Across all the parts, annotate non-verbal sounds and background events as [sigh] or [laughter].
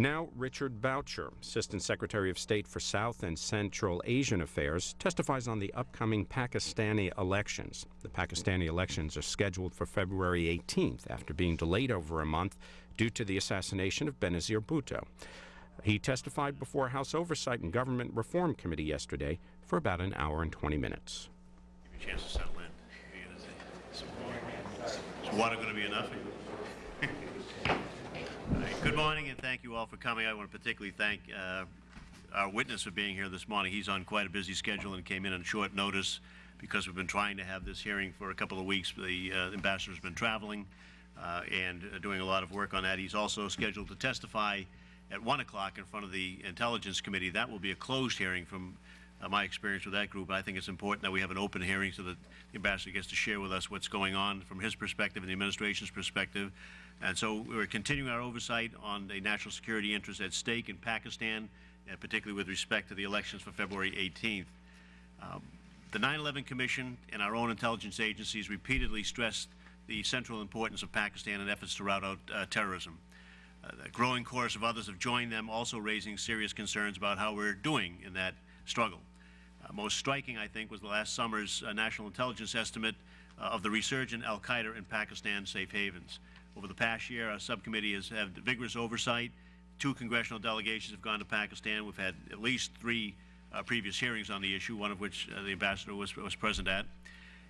Now, Richard Boucher, Assistant Secretary of State for South and Central Asian Affairs, testifies on the upcoming Pakistani elections. The Pakistani elections are scheduled for February 18th after being delayed over a month due to the assassination of Benazir Bhutto. He testified before House Oversight and Government Reform Committee yesterday for about an hour and 20 minutes. Give you a chance to settle in. Is water going to be enough? Good morning, and thank you all for coming. I want to particularly thank uh, our witness for being here this morning. He's on quite a busy schedule and came in on short notice because we've been trying to have this hearing for a couple of weeks. The uh, ambassador's been traveling uh, and uh, doing a lot of work on that. He's also scheduled to testify at 1 o'clock in front of the Intelligence Committee. That will be a closed hearing from uh, my experience with that group. I think it's important that we have an open hearing so that the ambassador gets to share with us what's going on from his perspective and the administration's perspective. And so we're continuing our oversight on the national security interests at stake in Pakistan, particularly with respect to the elections for February 18th. Um, the 9-11 Commission and our own intelligence agencies repeatedly stressed the central importance of Pakistan in efforts to rout out uh, terrorism. Uh, the growing chorus of others have joined them, also raising serious concerns about how we're doing in that struggle. Uh, most striking, I think, was the last summer's uh, national intelligence estimate uh, of the resurgent al-Qaeda in Pakistan safe havens. Over the past year, our subcommittee has had vigorous oversight. Two congressional delegations have gone to Pakistan. We've had at least three uh, previous hearings on the issue, one of which uh, the ambassador was, was present at.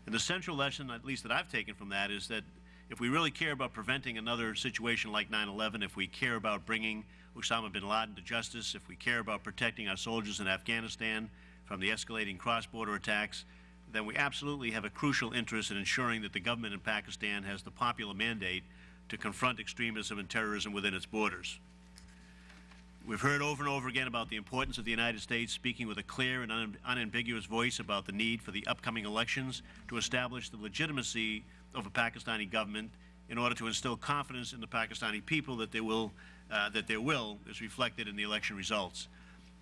And the central lesson, at least that I've taken from that, is that if we really care about preventing another situation like 9-11, if we care about bringing Osama bin Laden to justice, if we care about protecting our soldiers in Afghanistan from the escalating cross-border attacks, then we absolutely have a crucial interest in ensuring that the government in Pakistan has the popular mandate to confront extremism and terrorism within its borders. We've heard over and over again about the importance of the United States speaking with a clear and un unambiguous voice about the need for the upcoming elections to establish the legitimacy of a Pakistani government in order to instill confidence in the Pakistani people that their will, uh, that their will is reflected in the election results.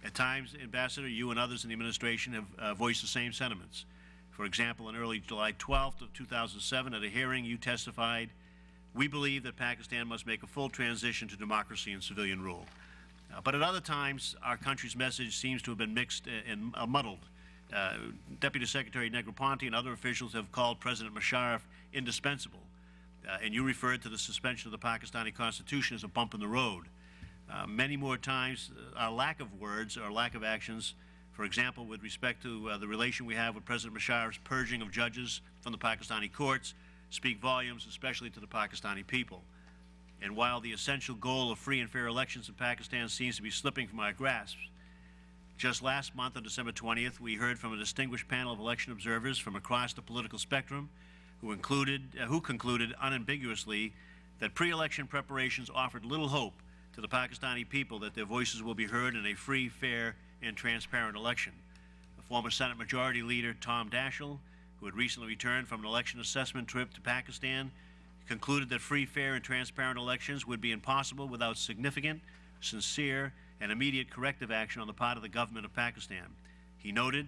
At times, Ambassador, you and others in the administration have uh, voiced the same sentiments. For example, on early July 12th of 2007, at a hearing, you testified we believe that Pakistan must make a full transition to democracy and civilian rule. Uh, but at other times, our country's message seems to have been mixed and uh, muddled. Uh, Deputy Secretary Negroponte and other officials have called President Musharraf indispensable, uh, and you referred to the suspension of the Pakistani Constitution as a bump in the road. Uh, many more times, uh, our lack of words or lack of actions, for example, with respect to the relation we have with President Musharraf's purging of judges from the Pakistani courts, speak volumes, especially to the Pakistani people. And while the essential goal of free and fair elections in Pakistan seems to be slipping from our grasp, just last month on December 20th, we heard from a distinguished panel of election observers from across the political spectrum who, included, uh, who concluded unambiguously that pre-election preparations offered little hope to the Pakistani people that their voices will be heard in a free, fair, and transparent election. The former Senate Majority Leader Tom Daschle who had recently returned from an election assessment trip to Pakistan, concluded that free, fair, and transparent elections would be impossible without significant, sincere, and immediate corrective action on the part of the government of Pakistan. He noted,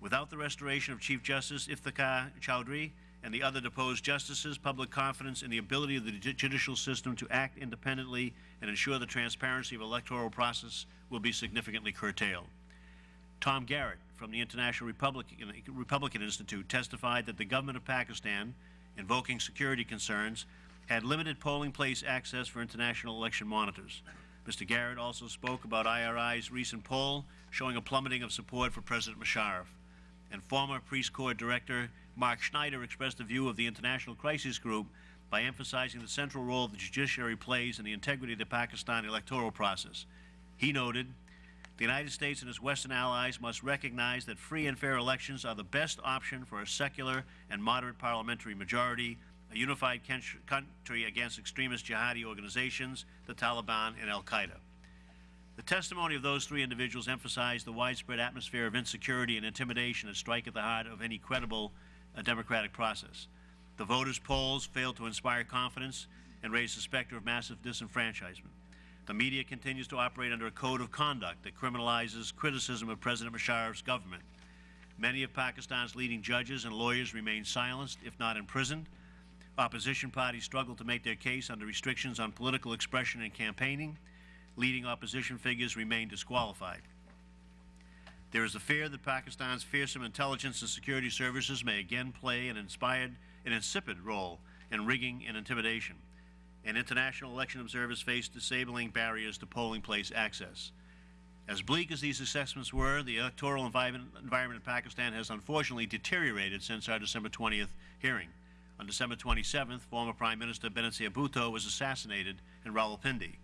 without the restoration of Chief Justice Iftikhar Chaudhry and the other deposed justices, public confidence in the ability of the judicial system to act independently and ensure the transparency of electoral process will be significantly curtailed. Tom Garrett, from the International Republican, Republican Institute testified that the government of Pakistan, invoking security concerns, had limited polling place access for international election monitors. Mr. Garrett also spoke about IRI's recent poll showing a plummeting of support for President Musharraf. And former Peace Corps Director Mark Schneider expressed the view of the International Crisis Group by emphasizing the central role the judiciary plays in the integrity of the Pakistan electoral process. He noted, the United States and its Western allies must recognize that free and fair elections are the best option for a secular and moderate parliamentary majority, a unified country against extremist jihadi organizations, the Taliban, and al-Qaeda. The testimony of those three individuals emphasized the widespread atmosphere of insecurity and intimidation that strike at the heart of any credible uh, democratic process. The voters' polls failed to inspire confidence and raise the specter of massive disenfranchisement. The media continues to operate under a code of conduct that criminalizes criticism of President Musharraf's government. Many of Pakistan's leading judges and lawyers remain silenced, if not imprisoned. Opposition parties struggle to make their case under restrictions on political expression and campaigning. leading opposition figures remain disqualified. There is a fear that Pakistan's fearsome intelligence and security services may again play an inspired, an insipid role in rigging and intimidation, and international election observers face disabling barriers to polling place access. As bleak as these assessments were, the electoral environment, environment in Pakistan has unfortunately deteriorated since our December 20th hearing. On December 27th, former Prime Minister Benazir Bhutto was assassinated in Rawalpindi.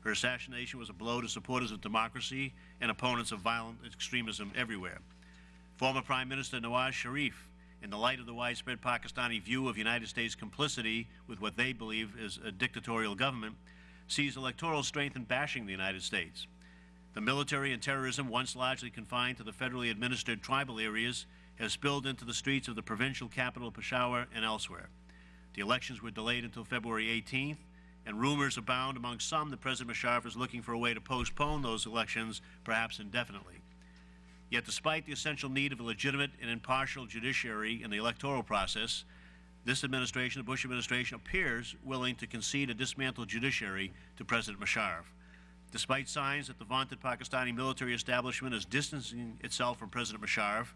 Her assassination was a blow to supporters of democracy and opponents of violent extremism everywhere. Former Prime Minister Nawaz Sharif, in the light of the widespread Pakistani view of United States complicity with what they believe is a dictatorial government, sees electoral strength in bashing the United States. The military and terrorism, once largely confined to the federally administered tribal areas, has spilled into the streets of the provincial capital, Peshawar, and elsewhere. The elections were delayed until February 18th, and rumors abound among some that President Musharraf is looking for a way to postpone those elections, perhaps indefinitely. Yet, despite the essential need of a legitimate and impartial judiciary in the electoral process, this administration, the Bush administration, appears willing to concede a dismantled judiciary to President Musharraf. Despite signs that the vaunted Pakistani military establishment is distancing itself from President Musharraf,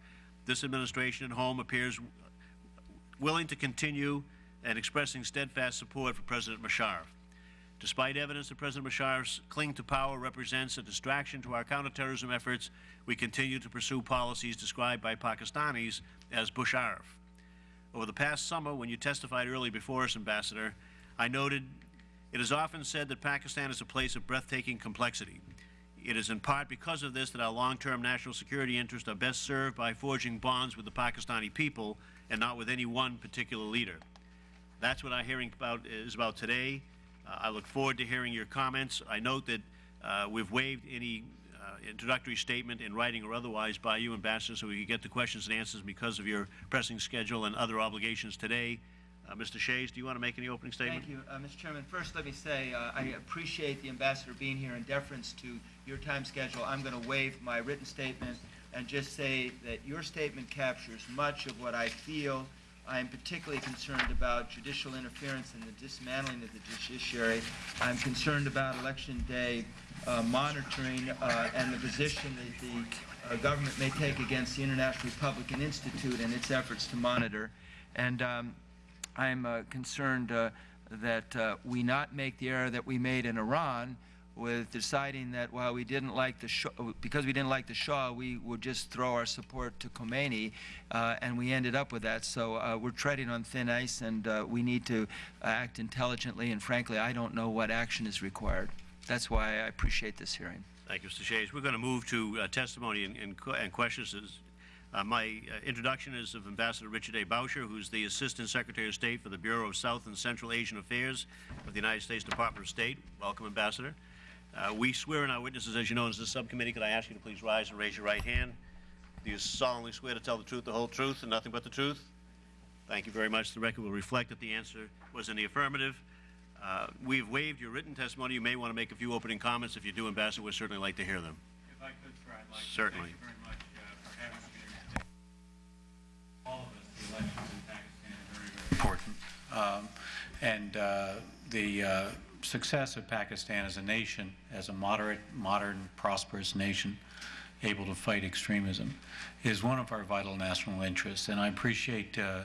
this administration at home appears willing to continue and expressing steadfast support for President Musharraf. Despite evidence that President Musharraf's cling to power represents a distraction to our counterterrorism efforts, we continue to pursue policies described by Pakistanis as Busharraf. Over the past summer, when you testified early before us, Ambassador, I noted it is often said that Pakistan is a place of breathtaking complexity. It is in part because of this that our long-term national security interests are best served by forging bonds with the Pakistani people and not with any one particular leader. That's what our hearing about is about today. I look forward to hearing your comments. I note that uh, we've waived any uh, introductory statement in writing or otherwise by you, Ambassador, so we can get the questions and answers because of your pressing schedule and other obligations today. Uh, Mr. Shays, do you want to make any opening statement? Thank you, uh, Mr. Chairman. First, let me say uh, I appreciate the ambassador being here in deference to your time schedule. I'm going to waive my written statement and just say that your statement captures much of what I feel. I am particularly concerned about judicial interference and the dismantling of the judiciary. I'm concerned about election day uh, monitoring uh, and the position that the uh, government may take against the International Republican Institute and its efforts to monitor. And um, I'm uh, concerned uh, that uh, we not make the error that we made in Iran with deciding that while we didn't like the Shah, because we didn't like the Shah, we would just throw our support to Khomeini, uh, and we ended up with that. So uh, we're treading on thin ice, and uh, we need to act intelligently. And frankly, I don't know what action is required. That's why I appreciate this hearing. Thank you, Mr. Shays. We're going to move to uh, testimony and, and, and questions. Uh, my uh, introduction is of Ambassador Richard A. Boucher, who's the Assistant Secretary of State for the Bureau of South and Central Asian Affairs of the United States Department of State. Welcome, Ambassador. Uh, we swear in our witnesses, as you know, as the subcommittee. Could I ask you to please rise and raise your right hand? Do you solemnly swear to tell the truth, the whole truth, and nothing but the truth? Thank you very much. The record will reflect that the answer was in the affirmative. Uh, we've waived your written testimony. You may want to make a few opening comments. If you do, Ambassador, we'd certainly like to hear them. If I could, sir, I'd like Certainly. to thank you very much uh, for having me here. All of us, the elections in Pakistan are very, very important. Um, And uh, the uh, success of Pakistan as a nation, as a moderate, modern, prosperous nation, able to fight extremism, is one of our vital national interests. And I appreciate uh,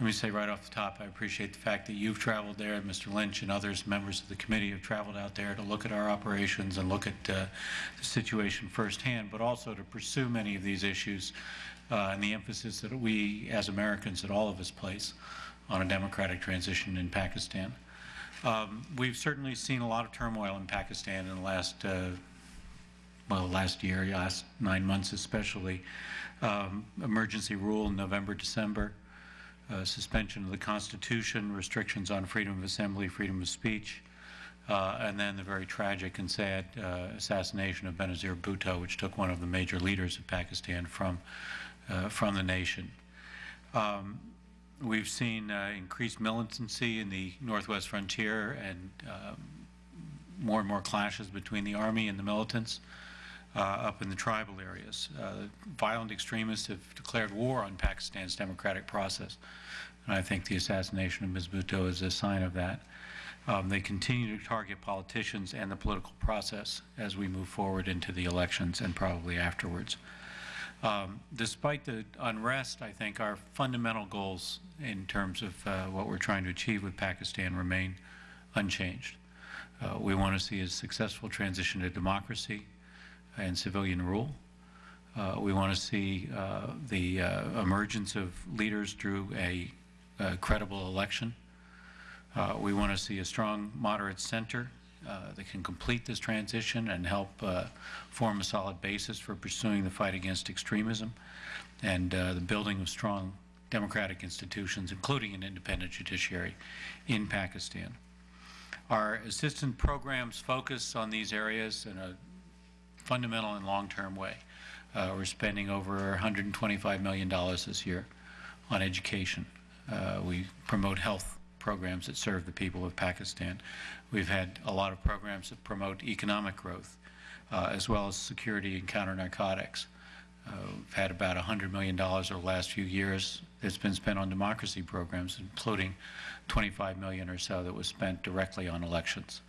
let me say right off the top, I appreciate the fact that you've traveled there, Mr. Lynch and others, members of the committee have traveled out there to look at our operations and look at uh, the situation firsthand, but also to pursue many of these issues uh, and the emphasis that we, as Americans, that all of us place on a democratic transition in Pakistan. Um, we've certainly seen a lot of turmoil in Pakistan in the last, uh, well, last year, last nine months especially. Um, emergency rule in November, December uh, suspension of the Constitution, restrictions on freedom of assembly, freedom of speech, uh, and then the very tragic and sad uh, assassination of Benazir Bhutto, which took one of the major leaders of Pakistan from, uh, from the nation. Um, we've seen uh, increased militancy in the northwest frontier and um, more and more clashes between the army and the militants. Uh, up in the tribal areas. Uh, violent extremists have declared war on Pakistan's democratic process. And I think the assassination of Ms. Bhutto is a sign of that. Um, They continue to target politicians and the political process as we move forward into the elections and probably afterwards. Um, Despite the unrest, I think our fundamental goals in terms of uh, what we're trying to achieve with Pakistan remain unchanged. Uh, We want to see a successful transition to democracy and civilian rule. Uh, We want to see uh, the uh, emergence of leaders through a credible election. Uh, We want to see a strong moderate center uh, that can complete this transition and help uh, form a solid basis for pursuing the fight against extremism and uh, the building of strong democratic institutions, including an independent judiciary in Pakistan. Our assistance programs focus on these areas in a fundamental and long-term way. Uh, We're spending over $125 million this year on education. Uh, We promote health programs that serve the people of Pakistan. We've had a lot of programs that promote economic growth, uh, as well as security and counter-narcotics. Uh, We've had about $100 million over the last few years that's been spent on democracy programs, including 25 million or so that was spent directly on elections.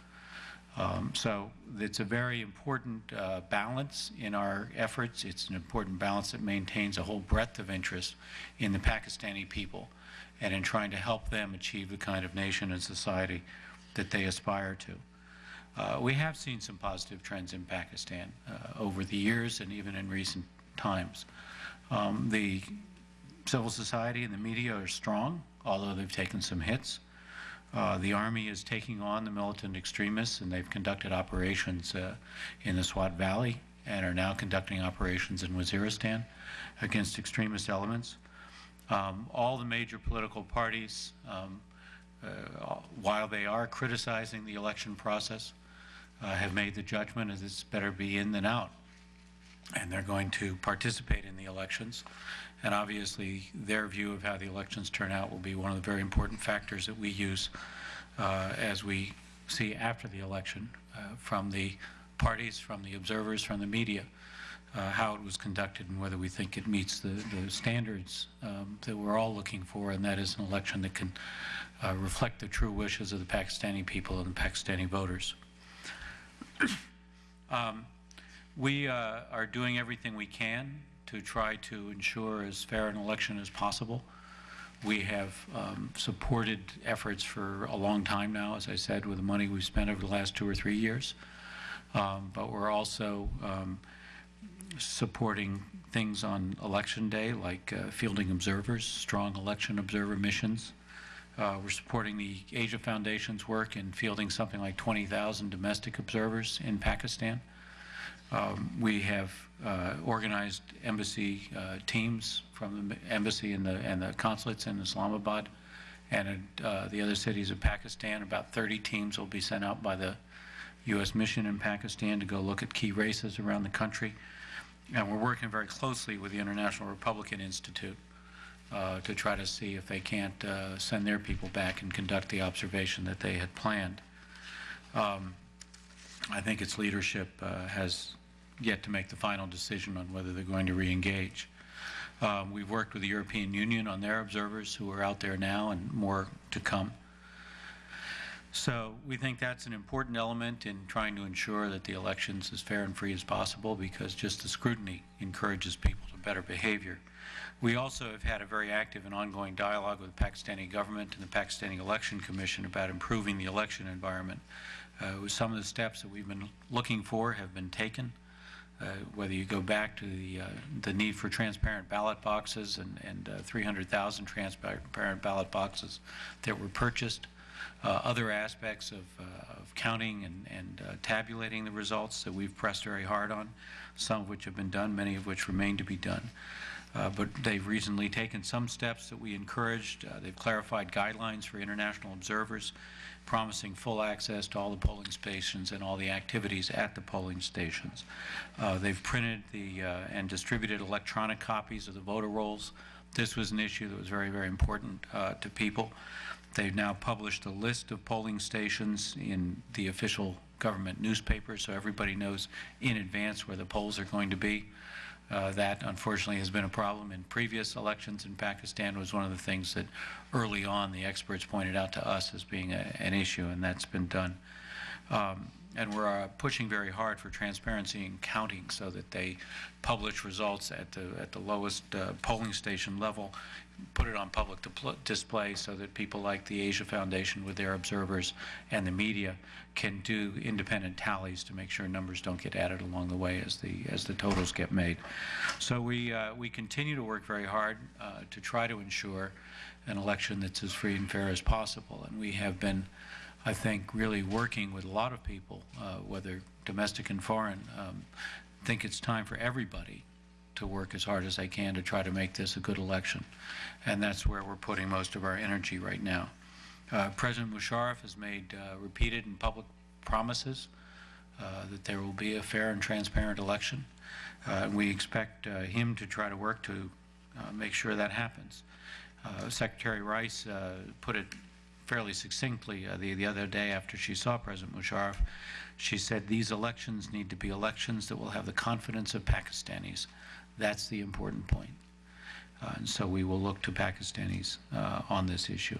Um, So it's a very important uh, balance in our efforts. It's an important balance that maintains a whole breadth of interest in the Pakistani people and in trying to help them achieve the kind of nation and society that they aspire to. Uh, We have seen some positive trends in Pakistan uh, over the years and even in recent times. Um, The civil society and the media are strong, although they've taken some hits. Uh, The Army is taking on the militant extremists, and they've conducted operations uh, in the Swat Valley and are now conducting operations in Waziristan against extremist elements. Um, All the major political parties, um, uh, while they are criticizing the election process, uh, have made the judgment that it's better be in than out. And they're going to participate in the elections. And obviously, their view of how the elections turn out will be one of the very important factors that we use uh, as we see after the election uh, from the parties, from the observers, from the media, uh, how it was conducted and whether we think it meets the, the standards um, that we're all looking for, and that is an election that can uh, reflect the true wishes of the Pakistani people and the Pakistani voters. [coughs] Um, We uh, are doing everything we can to try to ensure as fair an election as possible. We have um, supported efforts for a long time now, as I said, with the money we've spent over the last two or three years. Um, But we're also um, supporting things on Election Day, like uh, fielding observers, strong election observer missions. Uh, We're supporting the Asia Foundation's work in fielding something like 20,000 domestic observers in Pakistan. Um, We have uh, organized embassy uh, teams from the embassy and the, and the consulates in Islamabad and uh, the other cities of Pakistan. About 30 teams will be sent out by the U.S. mission in Pakistan to go look at key races around the country. And we're working very closely with the International Republican Institute uh, to try to see if they can't uh, send their people back and conduct the observation that they had planned. Um, I think its leadership uh, has yet to make the final decision on whether they're going to re-engage. Um, We've worked with the European Union on their observers who are out there now and more to come. So we think that's an important element in trying to ensure that the election's as fair and free as possible because just the scrutiny encourages people to better behavior. We also have had a very active and ongoing dialogue with the Pakistani government and the Pakistani Election Commission about improving the election environment. Uh, Some of the steps that we've been looking for have been taken, uh, whether you go back to the, uh, the need for transparent ballot boxes and, and uh, 300,000 transparent ballot boxes that were purchased, other aspects of, uh, of counting and, and uh, tabulating the results that we've pressed very hard on, some of which have been done, many of which remain to be done. Uh, But they've recently taken some steps that we encouraged. Uh, They've clarified guidelines for international observers, promising full access to all the polling stations and all the activities at the polling stations. Uh, They've printed the, uh, and distributed electronic copies of the voter rolls. This was an issue that was very, very important uh, to people. They've now published a list of polling stations in the official government newspaper, so everybody knows in advance where the polls are going to be. Uh, That unfortunately has been a problem in previous elections in Pakistan, was one of the things that early on the experts pointed out to us as being a- an issue, and that's been done. Um, And we're uh, pushing very hard for transparency in counting so that they publish results at the, at the lowest uh, polling station level, put it on public display so that people like the Asia Foundation with their observers and the media can do independent tallies to make sure numbers don't get added along the way as the, as the totals get made. So we, uh, we continue to work very hard uh, to try to ensure an election that's as free and fair as possible. And we have been, I think, really working with a lot of people, uh, whether domestic and foreign, um, think it's time for everybody to work as hard as they can to try to make this a good election. And that's where we're putting most of our energy right now. Uh, President Musharraf has made uh, repeated and public promises uh, that there will be a fair and transparent election. Uh, and we expect uh, him to try to work to make sure that happens. Secretary Rice put it fairly succinctly uh, the, the other day after she saw President Musharraf. She said these elections need to be elections that will have the confidence of Pakistanis. That's the important point. Uh, and so we will look to Pakistanis uh, on this issue.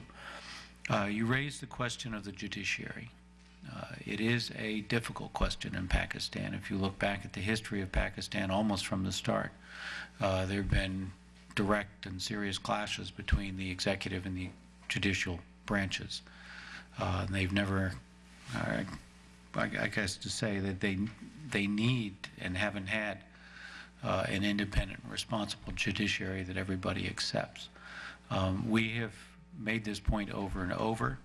Uh, you raised the question of the judiciary. Uh, it is a difficult question in Pakistan. If you look back at the history of Pakistan almost from the start, uh, there have been direct and serious clashes between the executive and the judicial branches. Uh, they've never, uh, I, guess to say that they, they need and haven't had uh, an independent, responsible judiciary that everybody accepts. Um, we have made this point over and over.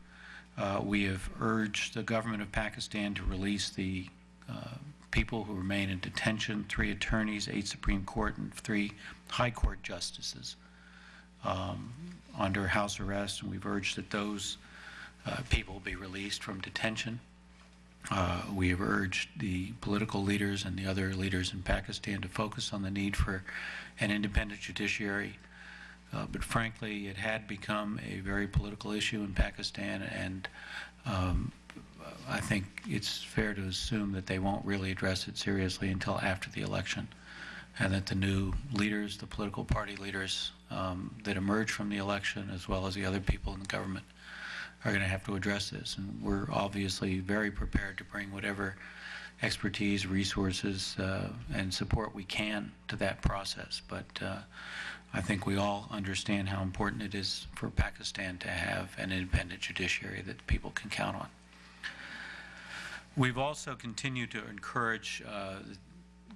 Uh, we have urged the government of Pakistan to release the uh, people who remain in detention, three attorneys, eight Supreme Court, and three High Court justices um, under house arrest, and we've urged that those uh, people be released from detention. Uh, we have urged the political leaders and the other leaders in Pakistan to focus on the need for an independent judiciary. Uh, but frankly, it had become a very political issue in Pakistan, and um, I think it's fair to assume that they won't really address it seriously until after the election, and that the new leaders, the political party leaders um, that emerge from the election, as well as the other people in the government, are going to have to address this. And we're obviously very prepared to bring whatever expertise, resources, uh, and support we can to that process. But uh, I think we all understand how important it is for Pakistan to have an independent judiciary that people can count on. We've also continued to encourage uh,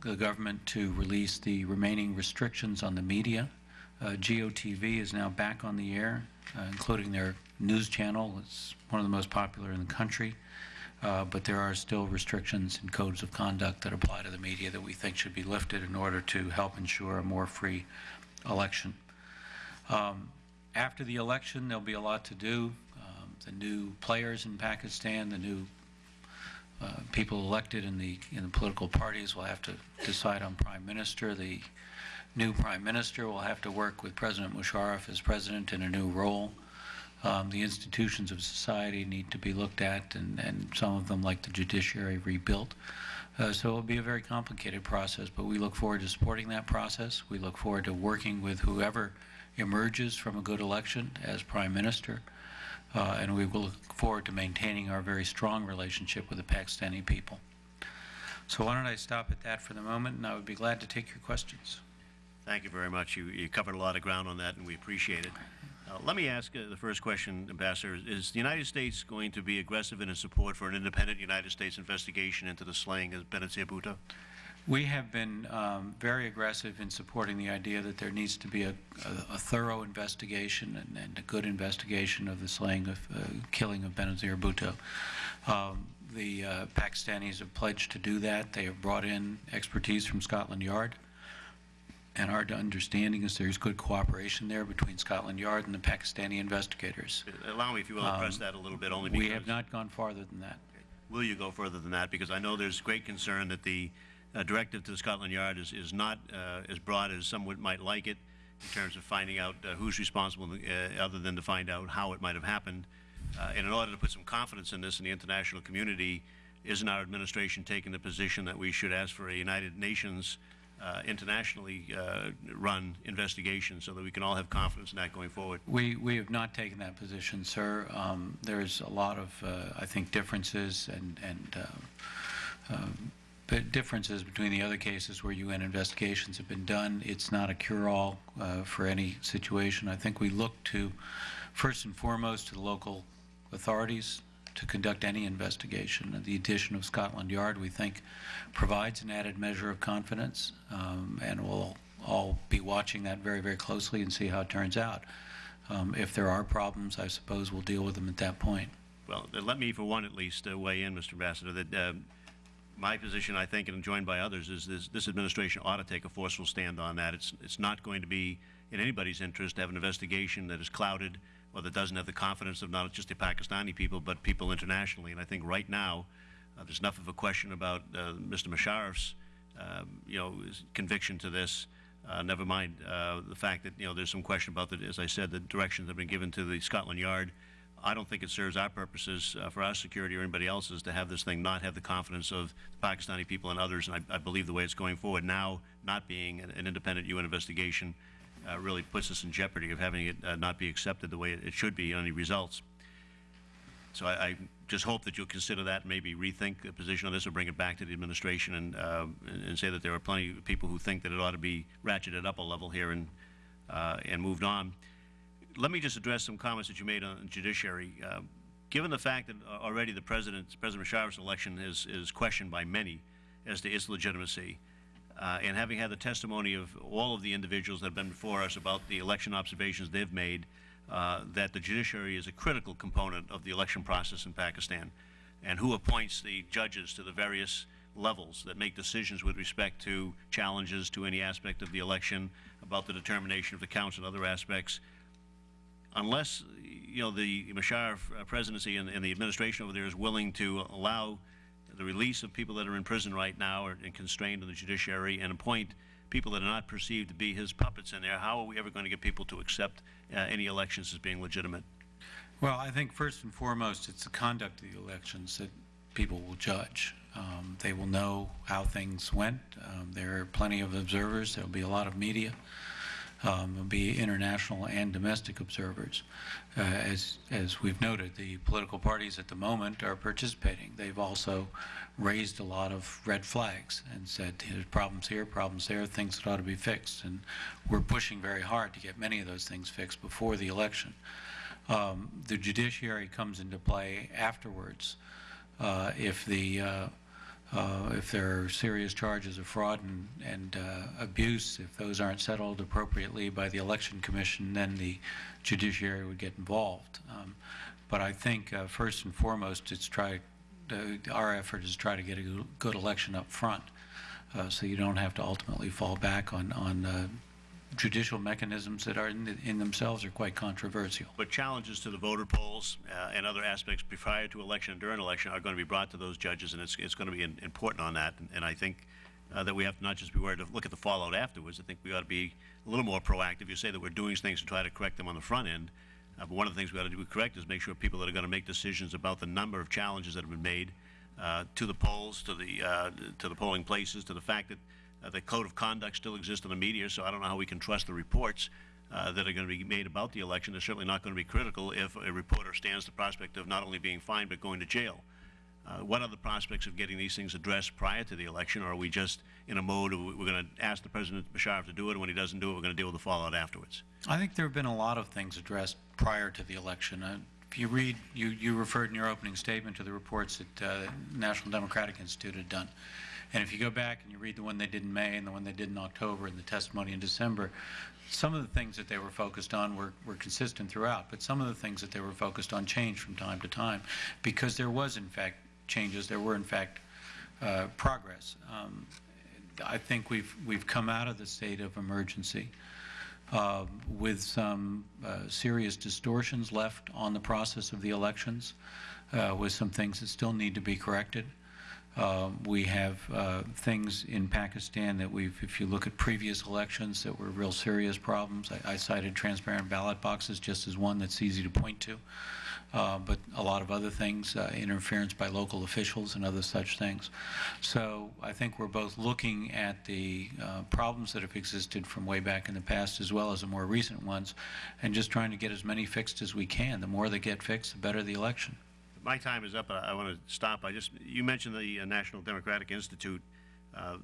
the government to release the remaining restrictions on the media. Uh, Geo TV is now back on the air, uh, including their news channel. It's one of the most popular in the country. Uh, but there are still restrictions and codes of conduct that apply to the media that we think should be lifted in order to help ensure a more free election. Um, after the election, there'll be a lot to do. Um, the new players in Pakistan, the new uh, people elected in the in the political parties will have to decide on prime minister. The new prime minister will have to work with President Musharraf as president in a new role. Um, the institutions of society need to be looked at, and, and some of them, like the judiciary, rebuilt. Uh, so it'll be a very complicated process, but we look forward to supporting that process. We look forward to working with whoever emerges from a good election as prime minister. Uh, and we will look forward to maintaining our very strong relationship with the Pakistani people. So why don't I stop at that for the moment, and I would be glad to take your questions. Thank you very much. You, you covered a lot of ground on that, and we appreciate it. Uh, let me ask uh, the first question, Ambassador. Is the United States going to be aggressive in its support for an independent United States investigation into the slaying of Benazir Bhutto? We have been um, very aggressive in supporting the idea that there needs to be a, a, a thorough investigation and, and, a good investigation of the slaying of, uh, killing of Benazir Bhutto. Um, the uh, Pakistanis have pledged to do that. They have brought in expertise from Scotland Yard. And our understanding is there's good cooperation there between Scotland Yard and the Pakistani investigators. Allow me, if you will, to press that a little bit, only because... We have not gone farther than that. Will you go further than that? Because I know there's great concern that the uh, directive to Scotland Yard is, is not uh, as broad as some would, might like it in terms of finding out uh, who's responsible, uh, other than to find out how it might have happened. Uh, and in order to put some confidence in this in the international community, isn't our administration taking the position that we should ask for a United Nations uh, internationally uh, run investigation so that we can all have confidence in that going forward. We, we have not taken that position, sir. Um, There's a lot of, uh, I think, differences and, and uh, um, differences between the other cases where UN investigations have been done. It's not a cure-all uh, for any situation. I think we look to, first and foremost, to the local authorities to conduct any investigation. The addition of Scotland Yard, we think, provides an added measure of confidence, um, and we'll all be watching that very, very closely and see how it turns out. Um, If there are problems, I suppose we'll deal with them at that point. Well, uh, let me, for one at least, uh, weigh in, Mr. Ambassador, that um, my position, I think, and joined by others, is this, this administration ought to take a forceful stand on that. It's, it's not going to be in anybody's interest to have an investigation that is clouded or that doesn't have the confidence of not just the Pakistani people, but people internationally. And I think right now, uh, there's enough of a question about uh, Mr. Musharraf's, um, you know, conviction to this. Uh, never mind uh, the fact that you know there's some question about the, as I said, the directions that have been given to the Scotland Yard. I don't think it serves our purposes uh, for our security or anybody else's to have this thing not have the confidence of the Pakistani people and others. And I, I believe the way it's going forward now, not being an, an independent UN investigation, uh, really puts us in jeopardy of having it uh, not be accepted the way it, should be on any results. So I, I just hope that you'll consider that and maybe rethink the position on this or bring it back to the administration and, uh, and, and say that there are plenty of people who think that it ought to be ratcheted up a level here and, uh, and moved on. Let me just address some comments that you made on judiciary. Uh, given the fact that uh, already the President, President Musharraf's election is, is questioned by many as to its legitimacy, uh, and having had the testimony of all of the individuals that have been before us about the election observations they've made, uh, that the judiciary is a critical component of the election process in Pakistan, and who appoints the judges to the various levels that make decisions with respect to challenges to any aspect of the election, about the determination of the counts and other aspects. Unless, you know, the Musharraf presidency and, and the administration over there is willing to allow the release of people that are in prison right now or, and constrained in the judiciary and appoint people that are not perceived to be his puppets in there, how are we ever going to get people to accept uh, any elections as being legitimate? Well, I think first and foremost, it's the conduct of the elections that people will judge. Um, they will know how things went. Um, there are plenty of observers. There will be a lot of media. Um, be international and domestic observers. Uh, as, as we've noted, the political parties at the moment are participating. They've also raised a lot of red flags and said there's problems here, problems there, things that ought to be fixed. And we're pushing very hard to get many of those things fixed before the election. Um, the judiciary comes into play afterwards. Uh, if the uh, uh, if there are serious charges of fraud and, and uh, abuse, if those aren't settled appropriately by the election commission, then the judiciary would get involved. Um, but I think uh, first and foremost, it's try our effort is to try to get a good election up front, uh, so you don't have to ultimately fall back on on uh, judicial mechanisms that are in, in, themselves are quite controversial. But challenges to the voter polls uh, and other aspects prior to election and during election are going to be brought to those judges, and it's, it's going to be in, important on that. And, and I think uh, that we have to not just be worried to look at the fallout afterwards. I think we ought to be a little more proactive. You say that we're doing things to try to correct them on the front end, uh, but one of the things we ought to do correct is make sure people that are going to make decisions about the number of challenges that have been made uh, to the polls, to the uh, to the polling places, to the fact that uh, the code of conduct still exists in the media, so I don't know how we can trust the reports uh, that are going to be made about the election. They're certainly not going to be critical if a reporter stands the prospect of not only being fined but going to jail. Uh, what are the prospects of getting these things addressed prior to the election, or are we just in a mode of we're going to ask the President Musharraf to do it, and when he doesn't do it, we're going to deal with the fallout afterwards? I think there have been a lot of things addressed prior to the election. Uh, if you read, you, you referred in your opening statement to the reports that uh, National Democratic Institute had done. And if you go back and you read the one they did in May and the one they did in October and the testimony in December, some of the things that they were focused on were, were consistent throughout, but some of the things that they were focused on changed from time to time because there was, in fact, changes. There were, in fact, uh, progress. Um, I think we've, we've come out of the state of emergency uh, with some uh, serious distortions left on the process of the elections, uh, with some things that still need to be corrected. Uh, we have uh, things in Pakistan that we've, if you look at previous elections, that were real serious problems. I, I cited transparent ballot boxes just as one that's easy to point to. uh, but a lot of other things, uh, interference by local officials and other such things. So I think we're both looking at the uh, problems that have existed from way back in the past as well as the more recent ones, and just trying to get as many fixed as we can. The more they get fixed, the better the election. My time is up, but I want to stop. I just, you mentioned the uh, National Democratic Institute. Uh,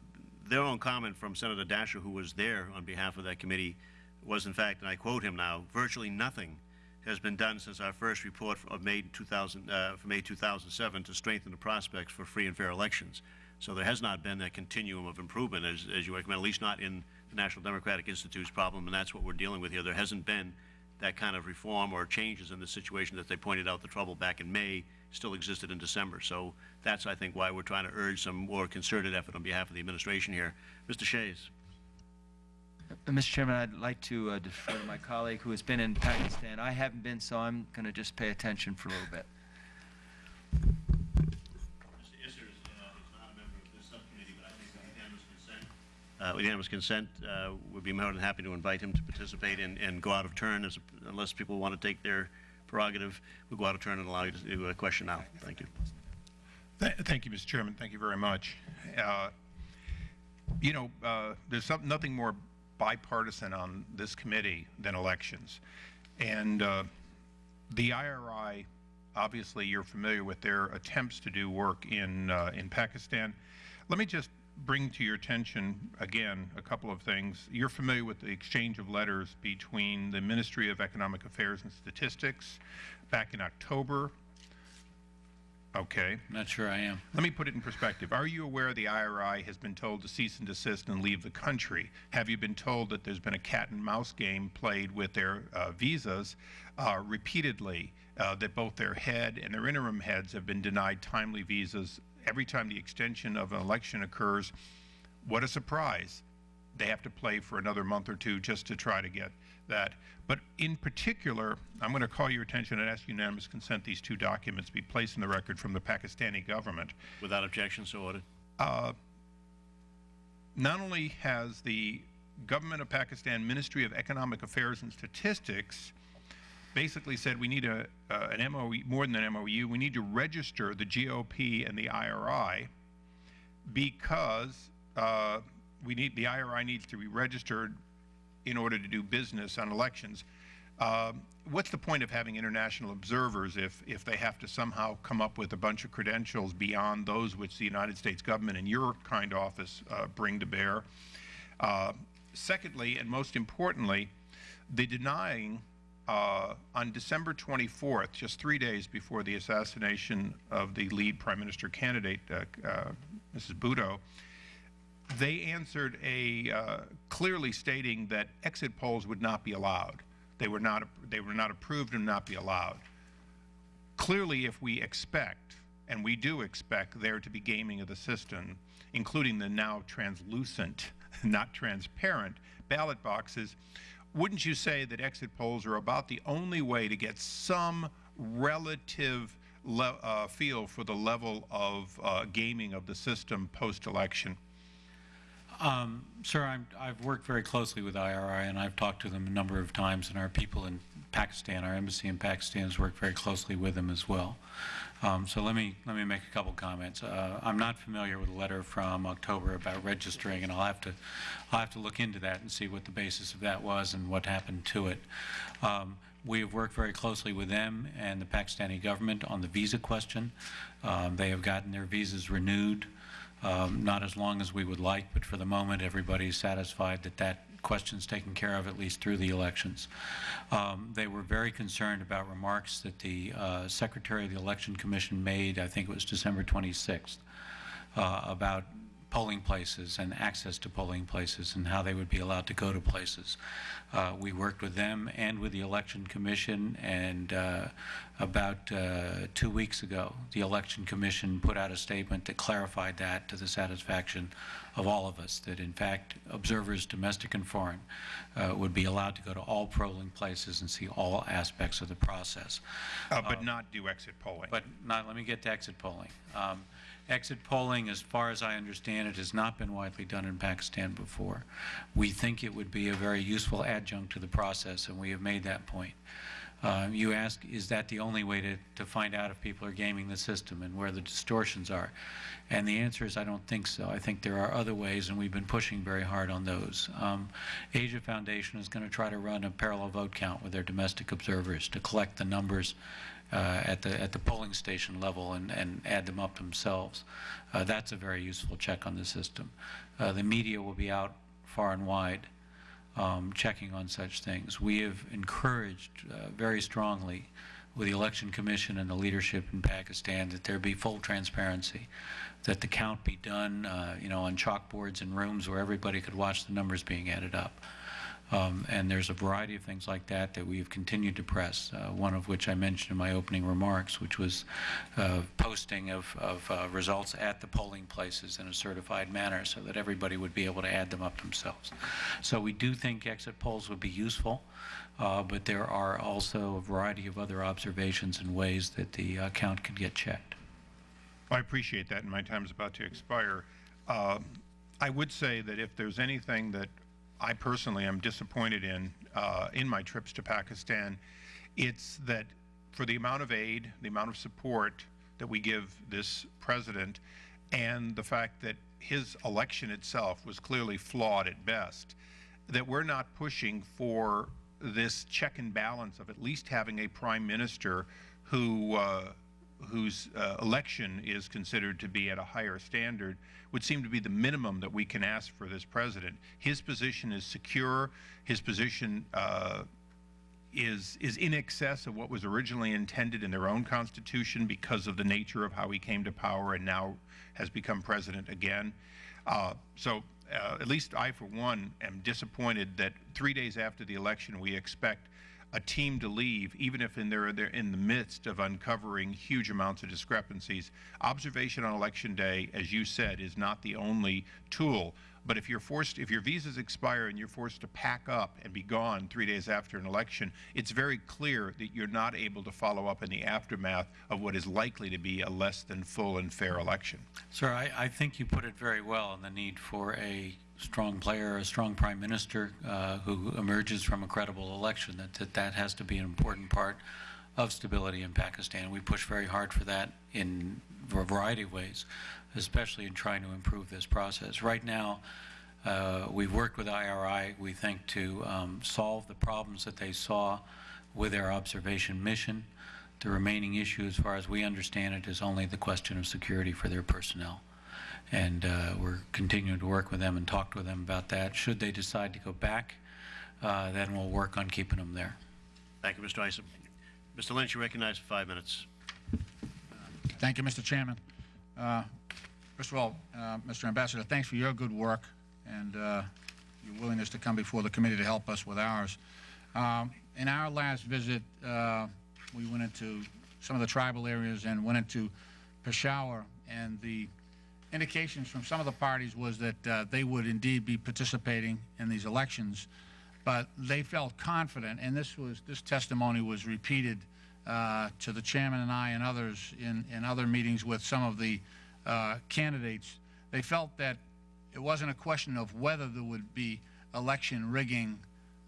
Their own comment from Senator Daschle, who was there on behalf of that committee, was in fact, and I quote him now, "Virtually nothing has been done since our first report of May 2000, uh, from May 2007 to strengthen the prospects for free and fair elections." So there has not been that continuum of improvement, as, as you recommend, at least not in the National Democratic Institute's problem, and that's what we're dealing with here. There hasn't been that kind of reform or changes in the situation that they pointed out the trouble back in May still existed in December. So that's, I think, why we're trying to urge some more concerted effort on behalf of the administration here. Mr. Shays. Mr. Chairman, I'd like to uh, defer to my colleague who has been in Pakistan. I haven't been, so I'm going to just pay attention for a little bit. Uh, With unanimous consent, uh, we'd be more than happy to invite him to participate and, and go out of turn, as, unless people want to take their prerogative, we'll go out of turn and allow you to do a question now. Thank you. Th- Thank you, Mr. Chairman. Thank you very much. Uh, You know, uh, there's some- nothing more bipartisan on this committee than elections. And uh, the IRI, obviously, you're familiar with their attempts to do work in, uh, in Pakistan. Let me just bring to your attention, again, a couple of things. You're familiar with the exchange of letters between the Ministry of Economic Affairs and Statistics back in October. Okay. Not sure I am. Let me put it in perspective. Are you aware the IRI has been told to cease and desist and leave the country? Have you been told that there's been a cat and mouse game played with their uh, visas uh, repeatedly? Uh, that both their head and their interim heads have been denied timely visas every time the extension of an election occurs. What a surprise! They have to play for another month or two just to try to get that. But in particular, I'm going to call your attention and ask unanimous consent these two documents be placed in the record from the Pakistani government. Without objection, so ordered. Uh, not only has the government of Pakistan Ministry of Economic Affairs and Statistics basically said we need a, uh, an MOU, more than an MOU, we need to register the GOP and the IRI because uh, we need, the IRI needs to be registered in order to do business on elections. Um, what's the point of having international observers if, if they have to somehow come up with a bunch of credentials beyond those which the United States government and your kind office uh, bring to bear? Uh, secondly, and most importantly, the denying uh, on December 24th, just three days before the assassination of the lead prime minister candidate, uh, uh, Mrs. Bhutto, they answered a uh, clearly stating that exit polls would not be allowed. They were not they were not approved and not be allowed. Clearly, if we expect, and we do expect, there to be gaming of the system, including the now translucent, [laughs] not transparent ballot boxes, wouldn't you say that exit polls are about the only way to get some relative uh, feel for the level of uh, gaming of the system post-election? Um, Sir, I'm, I've worked very closely with IRI, and I've talked to them a number of times, and our people in Pakistan, our embassy in Pakistan, has worked very closely with them as well. Um, so let me let me make a couple comments. Uh, I'm not familiar with a letter from October about registering, and I'll have to I'll have to look into that and see what the basis of that was and what happened to it. Um, we have worked very closely with them and the Pakistani government on the visa question. Um, they have gotten their visas renewed. Um, not as long as we would like, but for the moment, everybody's satisfied that that question's taken care of, at least through the elections. Um, they were very concerned about remarks that the uh, Secretary of the Election Commission made, I think it was December 26th, uh, about polling places and access to polling places and how they would be allowed to go to places. Uh, we worked with them and with the Election Commission, and uh, about uh, two weeks ago, the Election Commission put out a statement that clarified that to the satisfaction of all of us, that in fact observers, domestic and foreign, uh, would be allowed to go to all polling places and see all aspects of the process. Uh, but not do exit polling. But not, let me get to exit polling. Um, Exit polling, as far as I understand it, has not been widely done in Pakistan before. We think it would be a very useful adjunct to the process, and we have made that point. Uh, You ask, is that the only way to, to find out if people are gaming the system and where the distortions are? And the answer is, I don't think so. I think there are other ways, and we've been pushing very hard on those. Um, Asia Foundation is going to try to run a parallel vote count with their domestic observers to collect the numbers at the at the polling station level and, and add them up themselves. Uh, that's a very useful check on the system. Uh, the media will be out far and wide um, checking on such things. We have encouraged uh, very strongly with the Election Commission and the leadership in Pakistan that there be full transparency, that the count be done, uh, you know, on chalkboards in rooms where everybody could watch the numbers being added up. Um, and there's a variety of things like that that we've continued to press, uh, one of which I mentioned in my opening remarks, which was uh, posting of, of uh, results at the polling places in a certified manner so that everybody would be able to add them up themselves. So we do think exit polls would be useful, uh, but there are also a variety of other observations and ways that the count can get checked. I appreciate that, and my time is about to expire. Uh, I would say that if there's anything that I personally am disappointed in, uh, in my trips to Pakistan, it's that for the amount of aid, the amount of support that we give this president, and the fact that his election itself was clearly flawed at best, that we're not pushing for this check and balance of at least having a prime minister who uh, whose uh, election is considered to be at a higher standard would seem to be the minimum that we can ask for this president. His position is secure. His position uh, is is in excess of what was originally intended in their own constitution because of the nature of how he came to power and now has become president again. Uh, so uh, at least I, for one, am disappointed that three days after the election we expect a team to leave, even if in they're, they're in the midst of uncovering huge amounts of discrepancies. Observation on election day, as you said, is not the only tool. But if you're forced, if your visas expire and you're forced to pack up and be gone three days after an election, it's very clear that you're not able to follow up in the aftermath of what is likely to be a less than full and fair election. Sir, I, I think you put it very well on the need for a strong player, a strong prime minister uh, who emerges from a credible election, that, that that has to be an important part of stability in Pakistan. We push very hard for that in a variety of ways, especially in trying to improve this process. Right now, uh, we've worked with IRI, we think, to um, solve the problems that they saw with their observation mission. The remaining issue, as far as we understand it, is only the question of security for their personnel and uh, we're continuing to work with them and talk with them about that. Should they decide to go back, uh, then we'll work on keeping them there. Thank you, Mr. Issa. Mr. Lynch, you recognize for five minutes. Thank you, Mr. Chairman. Uh, First of all, uh, Mr. Ambassador, thanks for your good work and uh, your willingness to come before the committee to help us with ours. Um, In our last visit, uh, we went into some of the tribal areas and went into Peshawar, and the indications from some of the parties was that uh, they would indeed be participating in these elections, but they felt confident, and this was this testimony was repeated uh, to the chairman and I and others in, in other meetings with some of the uh, candidates. They felt that it wasn't a question of whether there would be election rigging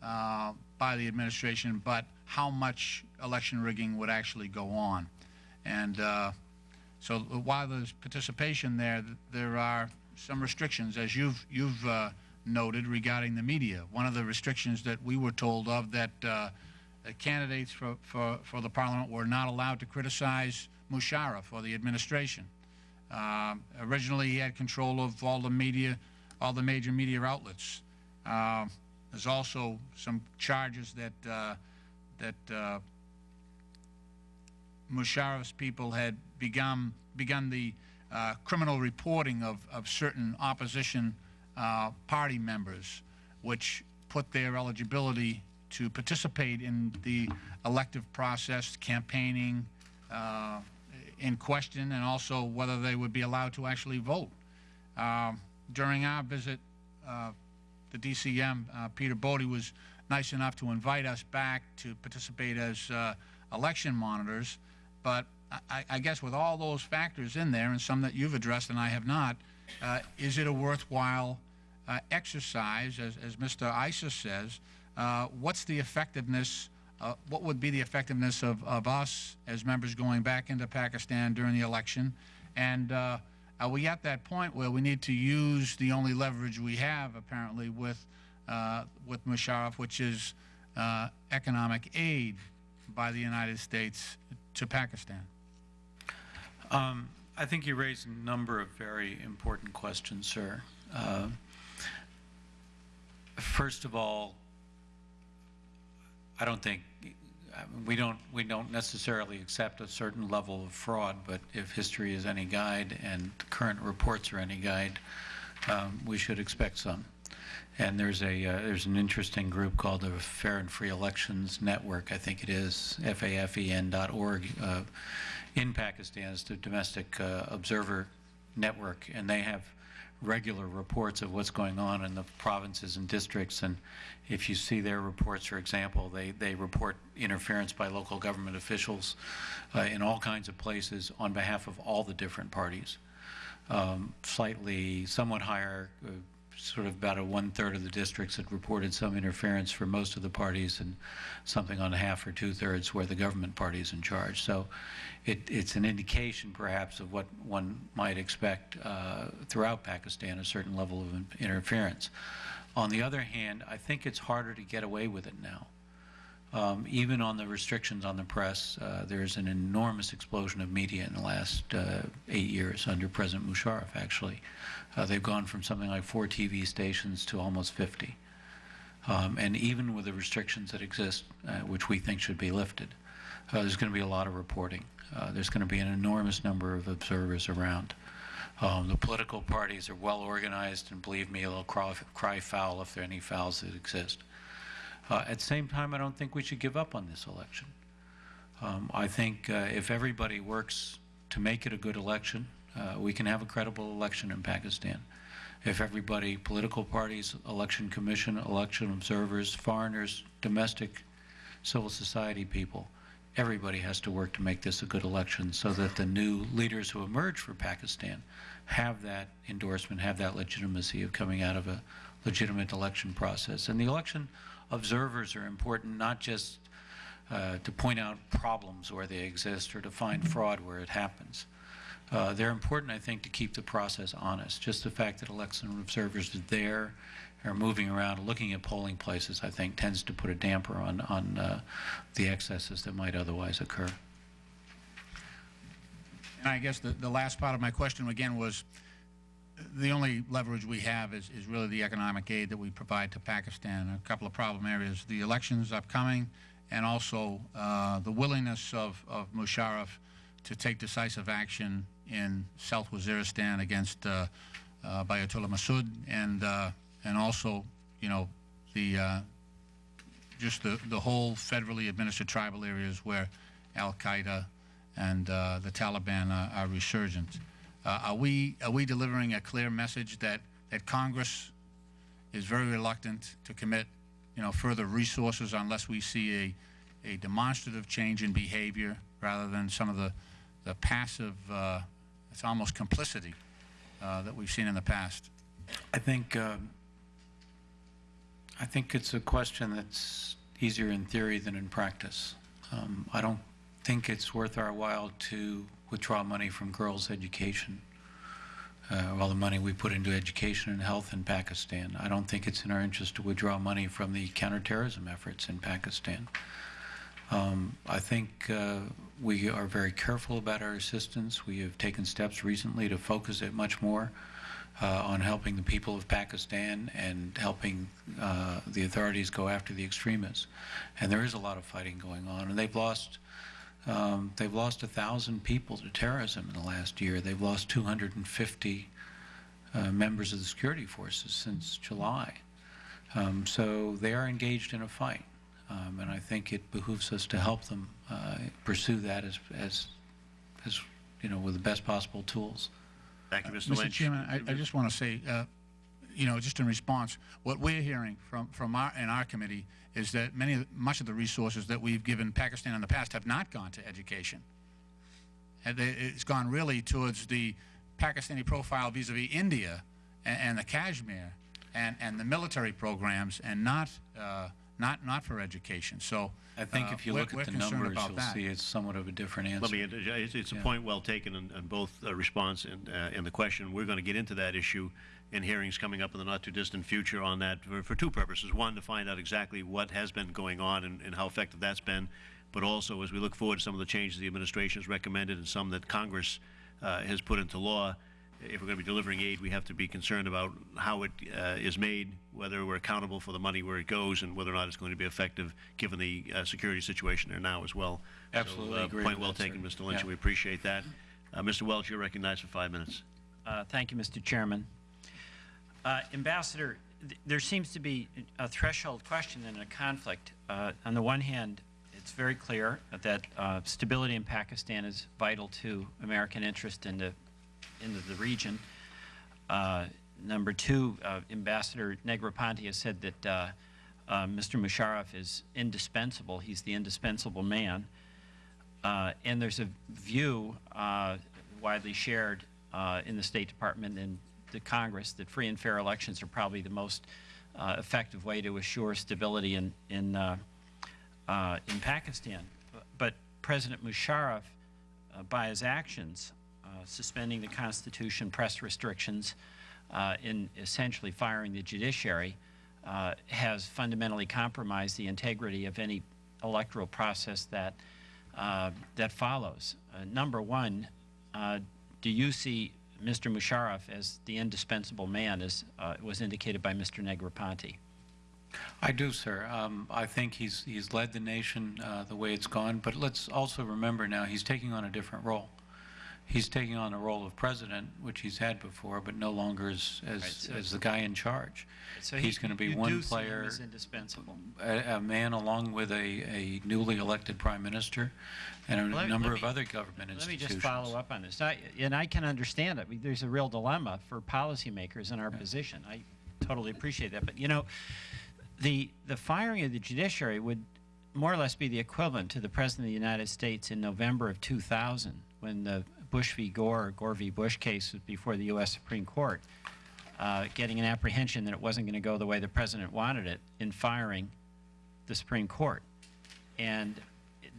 uh, by the administration, but how much election rigging would actually go on. And uh, so while there's participation there, th- there are some restrictions, as you've, you've uh, noted regarding the media. One of the restrictions that we were told of that uh, candidates for, for, for the parliament were not allowed to criticize Musharraf or the administration. Um, originally, he had control of all the media, all the major media outlets. Um, there's also some charges that uh, that uh, Musharraf's people had begun begun the uh, criminal reporting of, of certain opposition uh, party members, which put their eligibility to participate in the elective process, campaigning, uh, in question, and also whether they would be allowed to actually vote. Um, during our visit, uh, the DCM, uh, Peter Bodde, was nice enough to invite us back to participate as uh, election monitors. But I, I guess with all those factors in there, and some that you've addressed and I have not, uh, is it a worthwhile uh, exercise, as, as Mr. Issa says? Uh, what's the effectiveness uh, what would be the effectiveness of, of us as members going back into Pakistan during the election? And uh, are we at that point where we need to use the only leverage we have, apparently, with, uh, with Musharraf, which is economic aid by the United States to Pakistan? Um, I think you raised a number of very important questions, sir. Uh, First of all, I don't think, mean, we don't, we don't necessarily accept a certain level of fraud, but if history is any guide and current reports are any guide, um, we should expect some. And there's a, uh, there's an interesting group called the Fair and Free Elections Network, I think it is, FAFEN dot org, uh, in Pakistan, is the Domestic uh, Observer Network, and they have regular reports of what's going on in the provinces and districts. And if you see their reports, for example, they, they report interference by local government officials uh, in all kinds of places on behalf of all the different parties. Um, slightly, somewhat higher, uh, sort of about a one-third of the districts had reported some interference for most of the parties and something on half or two-thirds where the government party is in charge. So it, it's an indication perhaps of what one might expect uh, throughout Pakistan, a certain level of interference. On the other hand, I think it's harder to get away with it now. Um, even on the restrictions on the press, uh, there's an enormous explosion of media in the last uh, eight years under President Musharraf, actually. Uh, they've gone from something like four TV stations to almost 50. Um, and even with the restrictions that exist, uh, which we think should be lifted, uh, there's going to be a lot of reporting. Uh, there's going to be an enormous number of observers around. Um, the political parties are well organized, and believe me, they'll cry, cry foul if there are any fouls that exist. Uh, at the same time, I don't think we should give up on this election. Um, I think uh, if everybody works to make it a good election, uh, we can have a credible election in Pakistan. If everybody, political parties, election commission, election observers, foreigners, domestic civil society people, everybody has to work to make this a good election so that the new leaders who emerge for Pakistan have that endorsement, have that legitimacy of coming out of a legitimate election process. And the election observers are important not just uh, to point out problems where they exist or to find fraud where it happens. Uh, they're important, I think, to keep the process honest. Just the fact that election observers are there, are moving around, looking at polling places, I think, tends to put a damper on, on uh, the excesses that might otherwise occur. And I guess the, the last part of my question again was, the only leverage we have is, is really the economic aid that we provide to Pakistan. A couple of problem areas, the elections upcoming, and also uh, the willingness of, of Musharraf to take decisive action in South Waziristan against uh, uh, Baitullah Mehsud, and, uh, and also, you know, the, uh, just the, the whole federally administered tribal areas where Al-Qaeda and uh, the Taliban are, are resurgent. Uh, are we are we delivering a clear message that that Congress is very reluctant to commit, you know, further resources unless we see a a demonstrative change in behavior rather than some of the the passive, uh, it's almost complicity uh, that we've seen in the past. I think um, I think it's a question that's easier in theory than in practice. Um, I don't think it's worth our while to withdraw money from girls' education, uh, all the money we put into education and health in Pakistan. I don't think it's in our interest to withdraw money from the counterterrorism efforts in Pakistan. Um, I think uh, we are very careful about our assistance. We have taken steps recently to focus it much more uh, on helping the people of Pakistan and helping uh, the authorities go after the extremists. And there is a lot of fighting going on, and they've lost um, they've lost a thousand people to terrorism in the last year. They've lost 250 uh, members of the security forces since July. Um, so they are engaged in a fight, um, and I think it behooves us to help them uh, pursue that as, as, as you know, with the best possible tools. Thank you, Mr. Mr. Lynch. Chairman, I, I just want to say, uh, you know, just in response, what we're hearing from, from our, in our committee is that many, much of the resources that we've given Pakistan in the past have not gone to education. It's gone really towards the Pakistani profile vis-à-vis India and, and the Kashmir and, and the military programs and not, uh, not, not for education. So I think uh, if you look at the numbers, you'll that. see it's somewhat of a different answer. Let me, it's, it's a Yeah. point well taken in, in both uh, response and, uh, and the question. We're going to get into that issue in hearings coming up in the not-too-distant future on that for, for two purposes. One, to find out exactly what has been going on and, and how effective that's been, but also as we look forward to some of the changes the administration has recommended and some that Congress uh, has put into law, if we're going to be delivering aid, we have to be concerned about how it uh, is made, whether we're accountable for the money where it goes, and whether or not it's going to be effective, given the uh, security situation there now as well. Absolutely so, uh, agree Point well that, taken, sir. Mr. Lynch. Yeah. We appreciate that. Uh, Mr. Welch, you're recognized for five minutes. Uh, Thank you, Mr. Chairman. Uh, Ambassador, th- there seems to be a threshold question and a conflict. Uh, On the one hand, it's very clear that uh, stability in Pakistan is vital to American interest in the, into the region. Uh, Number two, uh, Ambassador Negroponte has said that uh, uh, Mr. Musharraf is indispensable. He's the indispensable man. Uh, and there's a view widely shared in the State Department and the Congress that free and fair elections are probably the most effective way to assure stability in in in Pakistan. But President Musharraf, by his actions, suspending the Constitution, press restrictions, uh, in essentially firing the judiciary, uh, has fundamentally compromised the integrity of any electoral process that uh, that follows. Uh, number one, uh, do you see Mr. Musharraf as the indispensable man, as uh, was indicated by Mr. Negroponte? I do, sir. Um, I think he's, he's led the nation uh, the way it's gone, but let's also remember now, he's taking on a different role. He's taking on the role of president, which he's had before, but no longer as, as, so- as the guy in charge. So He's going to be one do see him player, a, a man along with a, a newly elected prime minister and a Let number let of me- other government Let me just follow up on this. I, and I can understand it. I mean, There's a real dilemma for policymakers in our position. I totally appreciate that. But, you know, the, the firing of the judiciary would more or less be the equivalent to the President of the United States in November of 2000 when the Bush v. Gore, Gore v. Bush case before the U.S. Supreme Court, uh, getting an apprehension that it wasn't going to go the way the President wanted it in firing the Supreme Court. And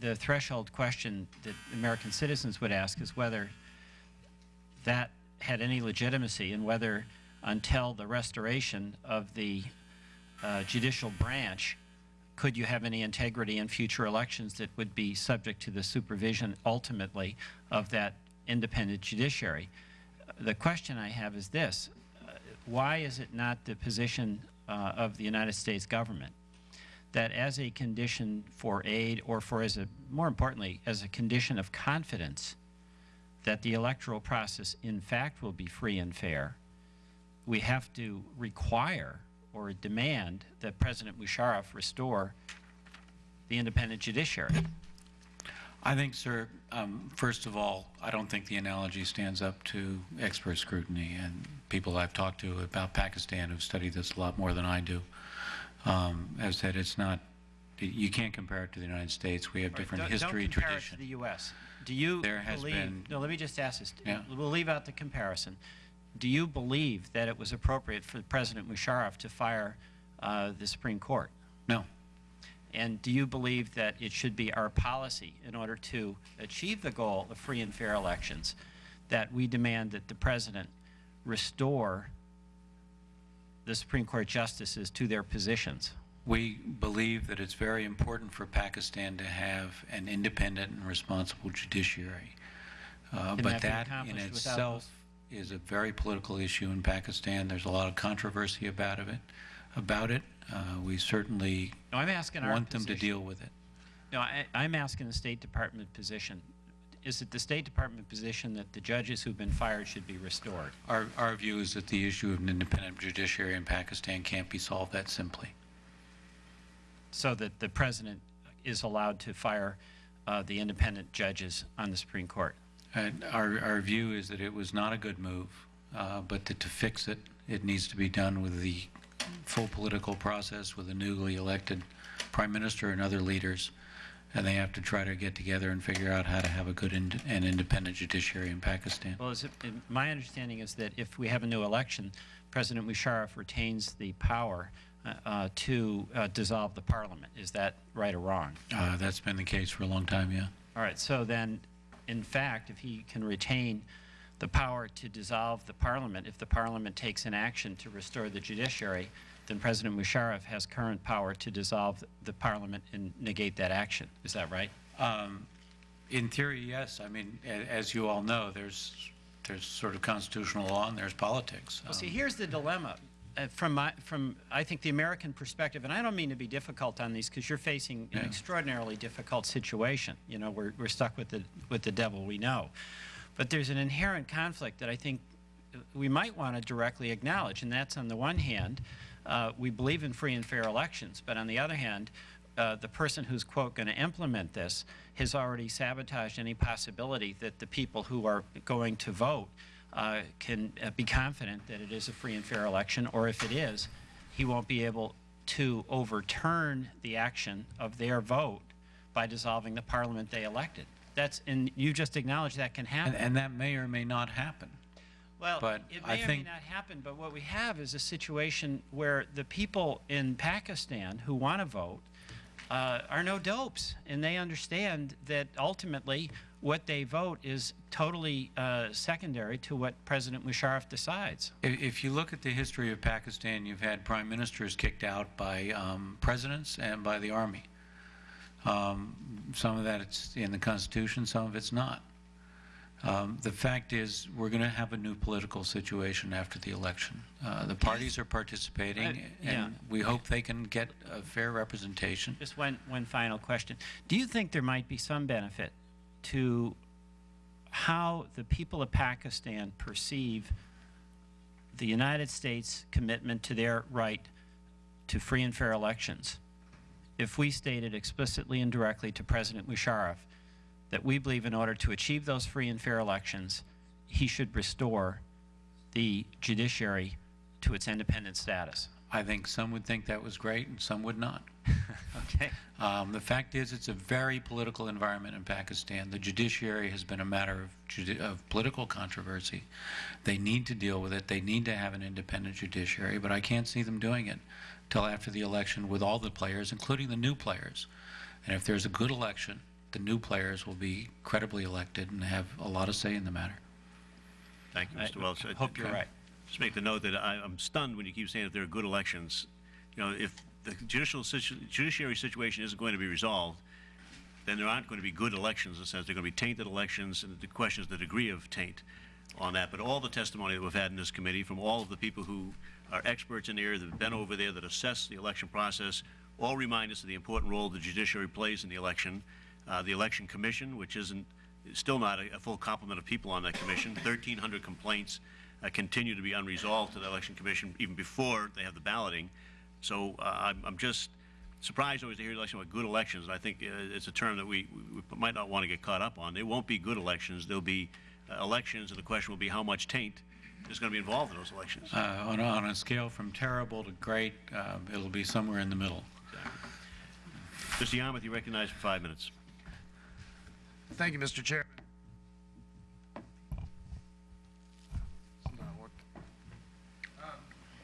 the threshold question that American citizens would ask is whether that had any legitimacy and whether until the restoration of the uh, judicial branch, could you have any integrity in future elections that would be subject to the supervision ultimately of that independent judiciary? The question I have is this. Uh, Why is it not the position uh, of the United States government that as a condition for aid or for as a, more importantly, as a condition of confidence that the electoral process in fact will be free and fair, we have to require or demand that President Musharraf restore the independent judiciary. I think, sir, um, first of all, I don't think the analogy stands up to expert scrutiny. And people I've talked to about Pakistan who've studied this a lot more than I do um, have said it's not, you can't compare it to the United States. We have different Don't- history, don't compare tradition. it to the U.S. Do you There has believe? been- no, let me just ask this. Yeah. We'll leave out the comparison. Do you believe that it was appropriate for President Musharraf to fire uh, the Supreme Court? No. And do you believe that it should be our policy in order to achieve the goal of free and fair elections that we demand that the president restore the Supreme Court justices to their positions? We believe that it's very important for Pakistan to have an independent and responsible judiciary. Uh, But that that in itself is a very political issue in Pakistan. There's a lot of controversy about it. About it. Uh, We certainly No, I'm asking our want them to position. deal with it. No, I, I'm asking the State Department position. Is it the State Department position that the judges who've been fired should be restored? Our, our view is that the issue of an independent judiciary in Pakistan can't be solved that simply. So that the president is allowed to fire uh, the independent judges on the Supreme Court? And our, our view is that it was not a good move, uh, but that to fix it, it needs to be done with the full political process with a newly elected prime minister and other leaders. And they have to try to get together and figure out how to have a good ind- and independent judiciary in Pakistan. Well, is it, my understanding is that if we have a new election, President Musharraf retains the power uh, uh, to uh, dissolve the parliament. Is that right or wrong? Uh, That's been the case for a long time, yeah. All right, so then, in fact, if he can retain the power to dissolve the parliament, if the parliament takes an action to restore the judiciary, then President Musharraf has current power to dissolve the parliament and negate that action. Is that right? Um, In theory, yes. I mean, a- as you all know, there's, there's sort of constitutional law and there's politics. Well, see, Um, here's the dilemma. Uh, from my, from, I think, the American perspective, and I don't mean to be difficult on these because you're facing an Yeah. extraordinarily difficult situation. You know, we're, we're stuck with the, with the devil we know. But there's an inherent conflict that I think we might want to directly acknowledge, and that's on the one hand, uh, we believe in free and fair elections, but on the other hand, uh, the person who's, quote, going to implement this has already sabotaged any possibility that the people who are going to vote uh, can uh, be confident that it is a free and fair election, or if it is, he won't be able to overturn the action of their vote by dissolving the parliament they elected. That's, and you just acknowledged that can happen. And, and that may or may not happen. Well, But it I may or may not happen, but what we have is a situation where the people in Pakistan who want to vote uh, are no dopes, and they understand that ultimately what they vote is totally uh, secondary to what President Musharraf decides. If, if you look at the history of Pakistan, you've had prime ministers kicked out by um, presidents and by the army. Um, some of that it's in the Constitution, some of it's not. Um, the fact is, we're going to have a new political situation after the election. Uh, the parties are participating, Uh, yeah. and we hope they can get a fair representation. Just one, one final question. Do you think there might be some benefit to how the people of Pakistan perceive the United States commitment to their right to free and fair elections if we stated explicitly and directly to President Musharraf that we believe in order to achieve those free and fair elections, he should restore the judiciary to its independent status? I think some would think that was great, and some would not. [laughs] Okay. Um, the fact is, it's a very political environment in Pakistan. The judiciary has been a matter of, of political controversy. They need to deal with it. They need to have an independent judiciary, but I can't see them doing it till after the election with all the players, including the new players. And if there's a good election, the new players will be credibly elected and have a lot of say in the matter. Thank you, I Mr. Welch. I- hope you're right. Just make the note that I, I'm stunned when you keep saying that there are good elections. You know, if the judicial situ- judiciary situation isn't going to be resolved, then there aren't going to be good elections in the sense they're going to be tainted elections, and the question is the degree of taint on that. But all the testimony that we've had in this committee from all of the people who are experts in the area that have been over there that assess the election process all remind us of the important role the judiciary plays in the election. Uh, the election commission, which isn't still not a, a full complement of people on that commission, 1,300 complaints uh, continue to be unresolved to the election commission even before they have the balloting. So uh, I'm, I'm just surprised always to hear election about good elections. I think uh, it's a term that we, we might not want to get caught up on. There won't be good elections. There'll be uh, elections, and the question will be how much taint is going to be involved in those elections. Uh, on, a, on a scale from terrible to great, uh, it'll be somewhere in the middle. Mr. Yarmuth, you recognize for five minutes. Thank you, Mr. Chairman.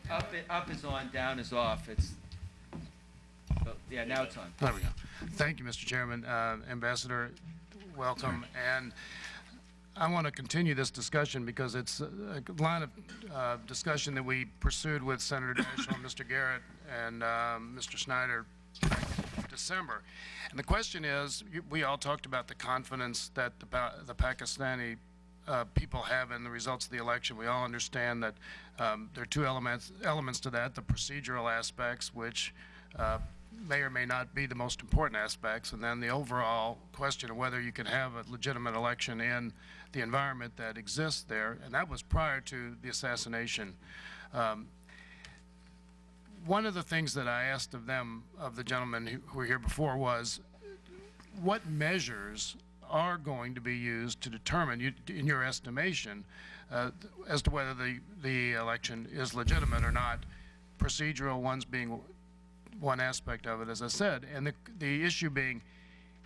Up, up is on, down is off. It's, oh, yeah, now it's on. There we go. Thank you, Mr. Chairman. Uh, Ambassador, welcome. And I want to continue this discussion because it's a line of uh, discussion that we pursued with Senator Daschle, Mr. Garrett, and um, Mr. Snyder December. And the question is, we all talked about the confidence that the Pa- the Pakistani uh, people have in the results of the election. We all understand that um, there are two elements, elements to that, the procedural aspects, which uh, may or may not be the most important aspects, and then the overall question of whether you can have a legitimate election in the environment that exists there, and that was prior to the assassination. Um, one of the things that I asked of them, of the gentlemen who who were here before, was what measures are going to be used to determine, you- in your estimation, uh, as to whether the, the election is legitimate or not, procedural ones being one aspect of it, as I said, and the, the issue being,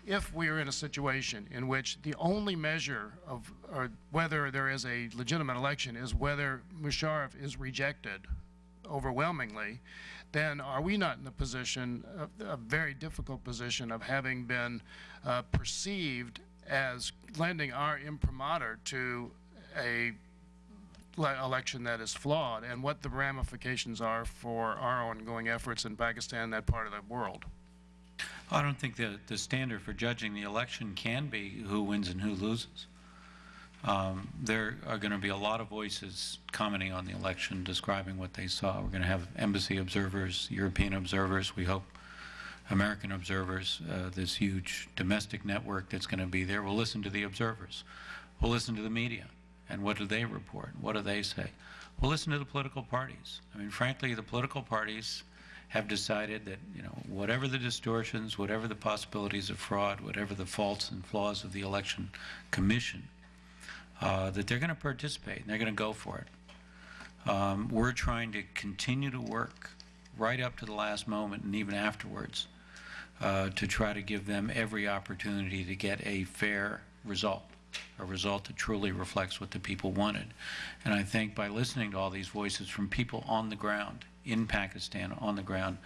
if we are in a situation in which the only measure of, whether there is a legitimate election is whether Musharraf is rejected overwhelmingly, then are we not in the position, a, a very difficult position of having been uh, perceived as lending our imprimatur to a election that is flawed and what the ramifications are for our ongoing efforts in Pakistan and that part of the world? I don't think that the standard for judging the election can be who wins and who loses. Um, there are going to be a lot of voices commenting on the election, describing what they saw. We're going to have embassy observers, European observers, we hope American observers, uh, this huge domestic network that's going to be there. We'll listen to the observers. We'll listen to the media. And what do they report? What do they say? We'll listen to the political parties. I mean, frankly, the political parties have decided that, you know, whatever the distortions, whatever the possibilities of fraud, whatever the faults and flaws of the election commission, uh, that they're going to participate and they're going to go for it. Um, we're trying to continue to work right up to the last moment and even afterwards uh, to try to give them every opportunity to get a fair result, a result that truly reflects what the people wanted. And I think by listening to all these voices from people on the ground, in Pakistan, on the ground,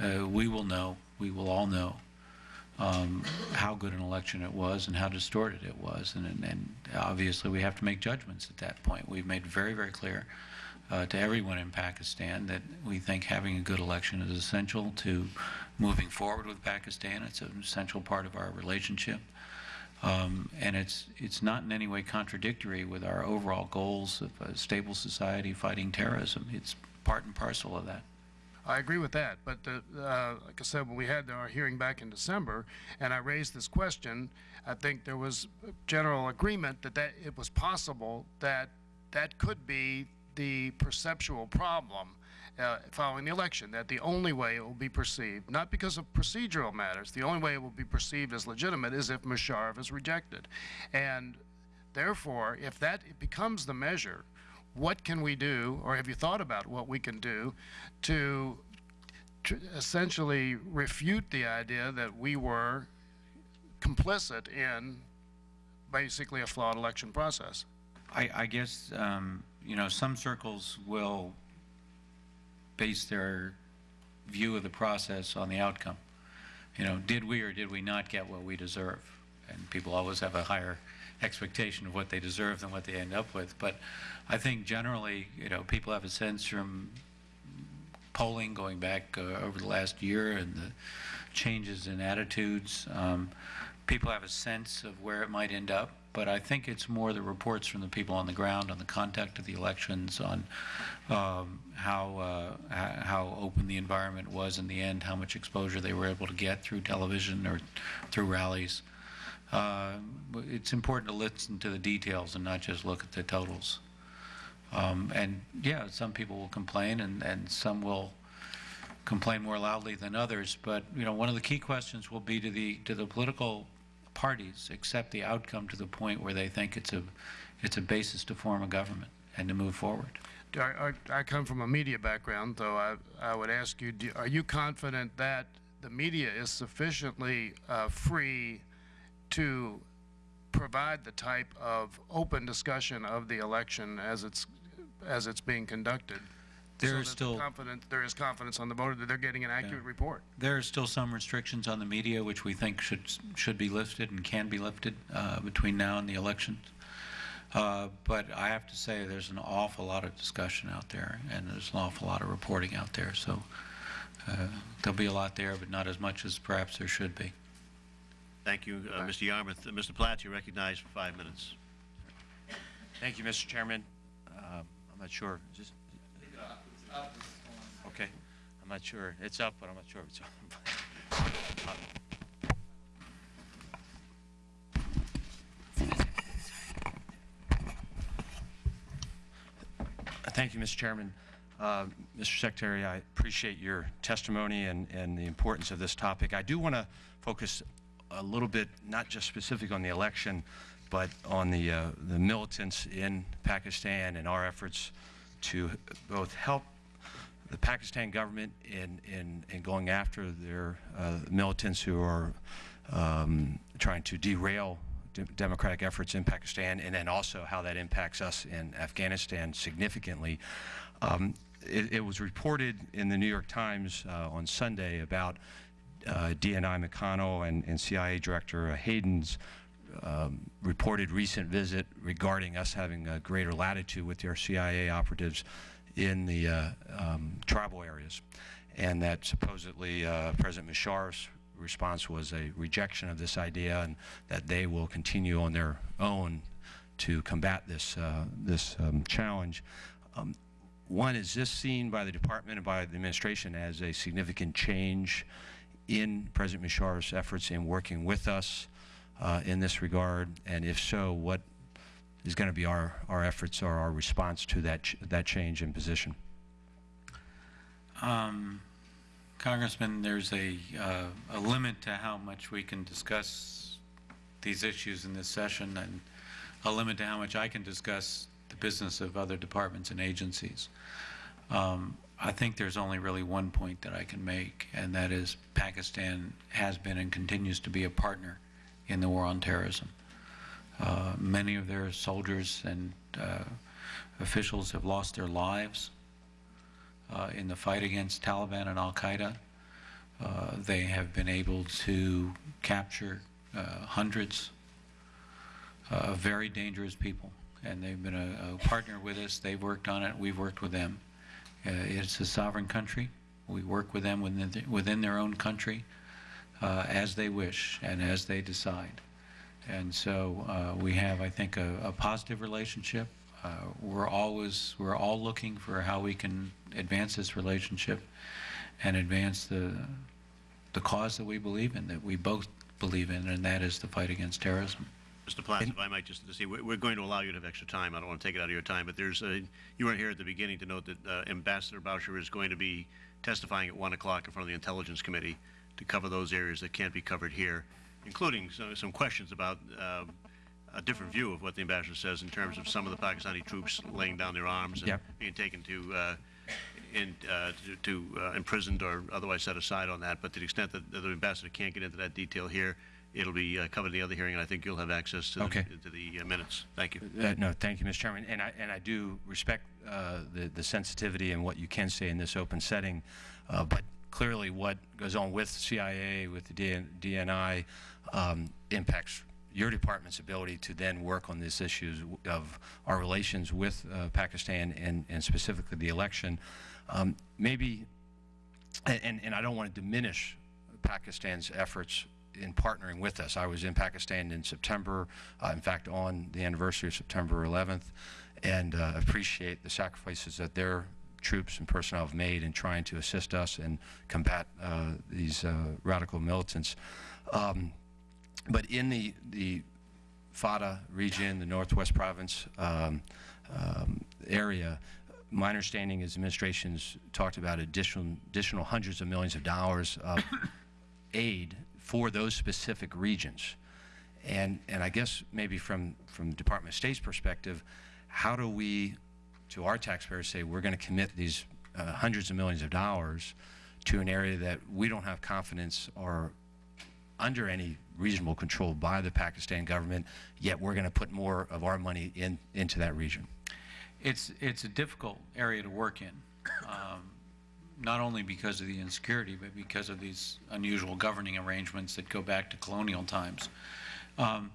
uh, we will know, we will all know um, how good an election it was and how distorted it was. And, and, and obviously we have to make judgments at that point. We've made very, very clear uh, to everyone in Pakistan that we think having a good election is essential to moving forward with Pakistan. It's an essential part of our relationship. Um, and it's, it's not in any way contradictory with our overall goals of a stable society fighting terrorism. It's part and parcel of that. I agree with that, but uh, uh, like I said, when we had our hearing back in December, and I raised this question, I think there was general agreement that, that it was possible that that could be the perceptual problem uh, following the election, that the only way it will be perceived, not because of procedural matters, the only way it will be perceived as legitimate is if Musharraf is rejected. And therefore, if that becomes the measure, what can we do, or have you thought about what we can do to essentially refute the idea that we were complicit in basically a flawed election process? I, I guess, um, you know, some circles will base their view of the process on the outcome. You know, did we or did we not get what we deserve? And people always have a higher expectation of what they deserve than what they end up with. But I think generally, you know, people have a sense from polling going back uh, over the last year and the changes in attitudes. Um, people have a sense of where it might end up, but I think it's more the reports from the people on the ground on the conduct of the elections, on um, how uh, how open the environment was in the end, how much exposure they were able to get through television or through rallies. Uh, it's important to listen to the details and not just look at the totals. Um, and yeah, some people will complain, and, and some will complain more loudly than others. But you know, one of the key questions will be to the to the political parties accept the outcome to the point where they think it's a it's a basis to form a government and to move forward. I, I, come from a media background, though I, I would ask you, do, are you confident that the media is sufficiently uh, free to provide the type of open discussion of the election as it's as it's being conducted. There so is that still confidence, there is confidence on the voter that they're getting an accurate report. there are still some restrictions on the media which we think should should be lifted and can be lifted uh, between now and the elections. Uh, but I have to say, there's an awful lot of discussion out there, and there's an awful lot of reporting out there. So uh, there'll be a lot there, but not as much as perhaps there should be. Thank you, uh, Mr. Yarmuth. Uh, Mr. Platts, you're recognized for five minutes. Thank you, Mr. Chairman. Um, I'm not sure. Is this, okay. I'm not sure. It's up, but I'm not sure if it's on. Thank you, Mr. Chairman. Uh, Mr. Secretary, I appreciate your testimony and, and the importance of this topic. I do want to focus a little bit, not just specific on the election, but on the, uh, the militants in Pakistan and our efforts to both help the Pakistan government in, in, in going after their uh, militants who are um, trying to derail de democratic efforts in Pakistan, and then also how that impacts us in Afghanistan significantly. Um, it, it was reported in the New York Times uh, on Sunday about uh, DNI McConnell and, and CIA Director Hayden's um, reported recent visit regarding us having a greater latitude with our CIA operatives in the uh, um, tribal areas, and that supposedly uh, President Musharraf's response was a rejection of this idea, and that they will continue on their own to combat this uh, this um, challenge. Um, one, is this seen by the department and by the administration as a significant change in President Musharraf's efforts in working with us uh, in this regard? And if so, what is going to be our, our efforts or our response to that, ch that change in position? Um, Congressman, there's a, uh, a limit to how much we can discuss these issues in this session and a limit to how much I can discuss the business of other departments and agencies. Um, I think there's only really one point that I can make, and that is Pakistan has been and continues to be a partner in the war on terrorism. Uh, many of their soldiers and uh, officials have lost their lives uh, in the fight against Taliban and Al Qaeda. Uh, they have been able to capture uh, hundreds of very dangerous people, and they've been a, a, partner with us. They've worked on it. We've worked with them. Uh, it's a sovereign country. We work with them within, the, within their own country as they wish and as they decide. And so uh, we have, I think, a, a positive relationship. Uh, we're always, we're all looking for how we can advance this relationship and advance the, the cause that we believe in, that we both believe in, and that is the fight against terrorism. Mr. Platts, if I might just to see, we're going to allow you to have extra time. I don't want to take it out of your time, but there's a, you weren't here at the beginning to note that uh, Ambassador Boucher is going to be testifying at 1 o'clock in front of the Intelligence Committee to cover those areas that can't be covered here including some, some questions about uh, a different view of what the ambassador says in terms of some of the Pakistani troops laying down their arms and Yep. being taken to, uh, in, uh, to, to uh, imprisoned or otherwise set aside on that. But to the extent that, the ambassador can't get into that detail here, it'll be uh, covered in the other hearing, and I think you'll have access to Okay. the, to the uh, minutes. Thank you. Uh, no, thank you, Mr. Chairman. And I, and I do respect uh, the, the sensitivity and what you can say in this open setting. Uh, but clearly what goes on with CIA, with the DN, DNI, um, impacts your department's ability to then work on these issues of our relations with uh, Pakistan and, and specifically the election. Um, maybe, and, and I don't want to diminish Pakistan's efforts in partnering with us. I was in Pakistan in September, uh, in fact, on the anniversary of September 11th, and uh, appreciate the sacrifices that their troops and personnel have made in trying to assist us and combat uh, these uh, radical militants. Um, but in the, the FATA region, the Northwest Province um, um, area, my understanding is administration's talked about additional, additional hundreds of millions of dollars of [coughs] aid for those specific regions. And, and I guess maybe from, from the Department of State's perspective, how do we, to our taxpayers, say we're going to commit these uh, hundreds of millions of dollars to an area that we don't have confidence or under any reasonable control by the Pakistan government, yet we're going to put more of our money in, into that region? It's, it's a difficult area to work in, um, not only because of the insecurity, but because of these unusual governing arrangements that go back to colonial times. Um,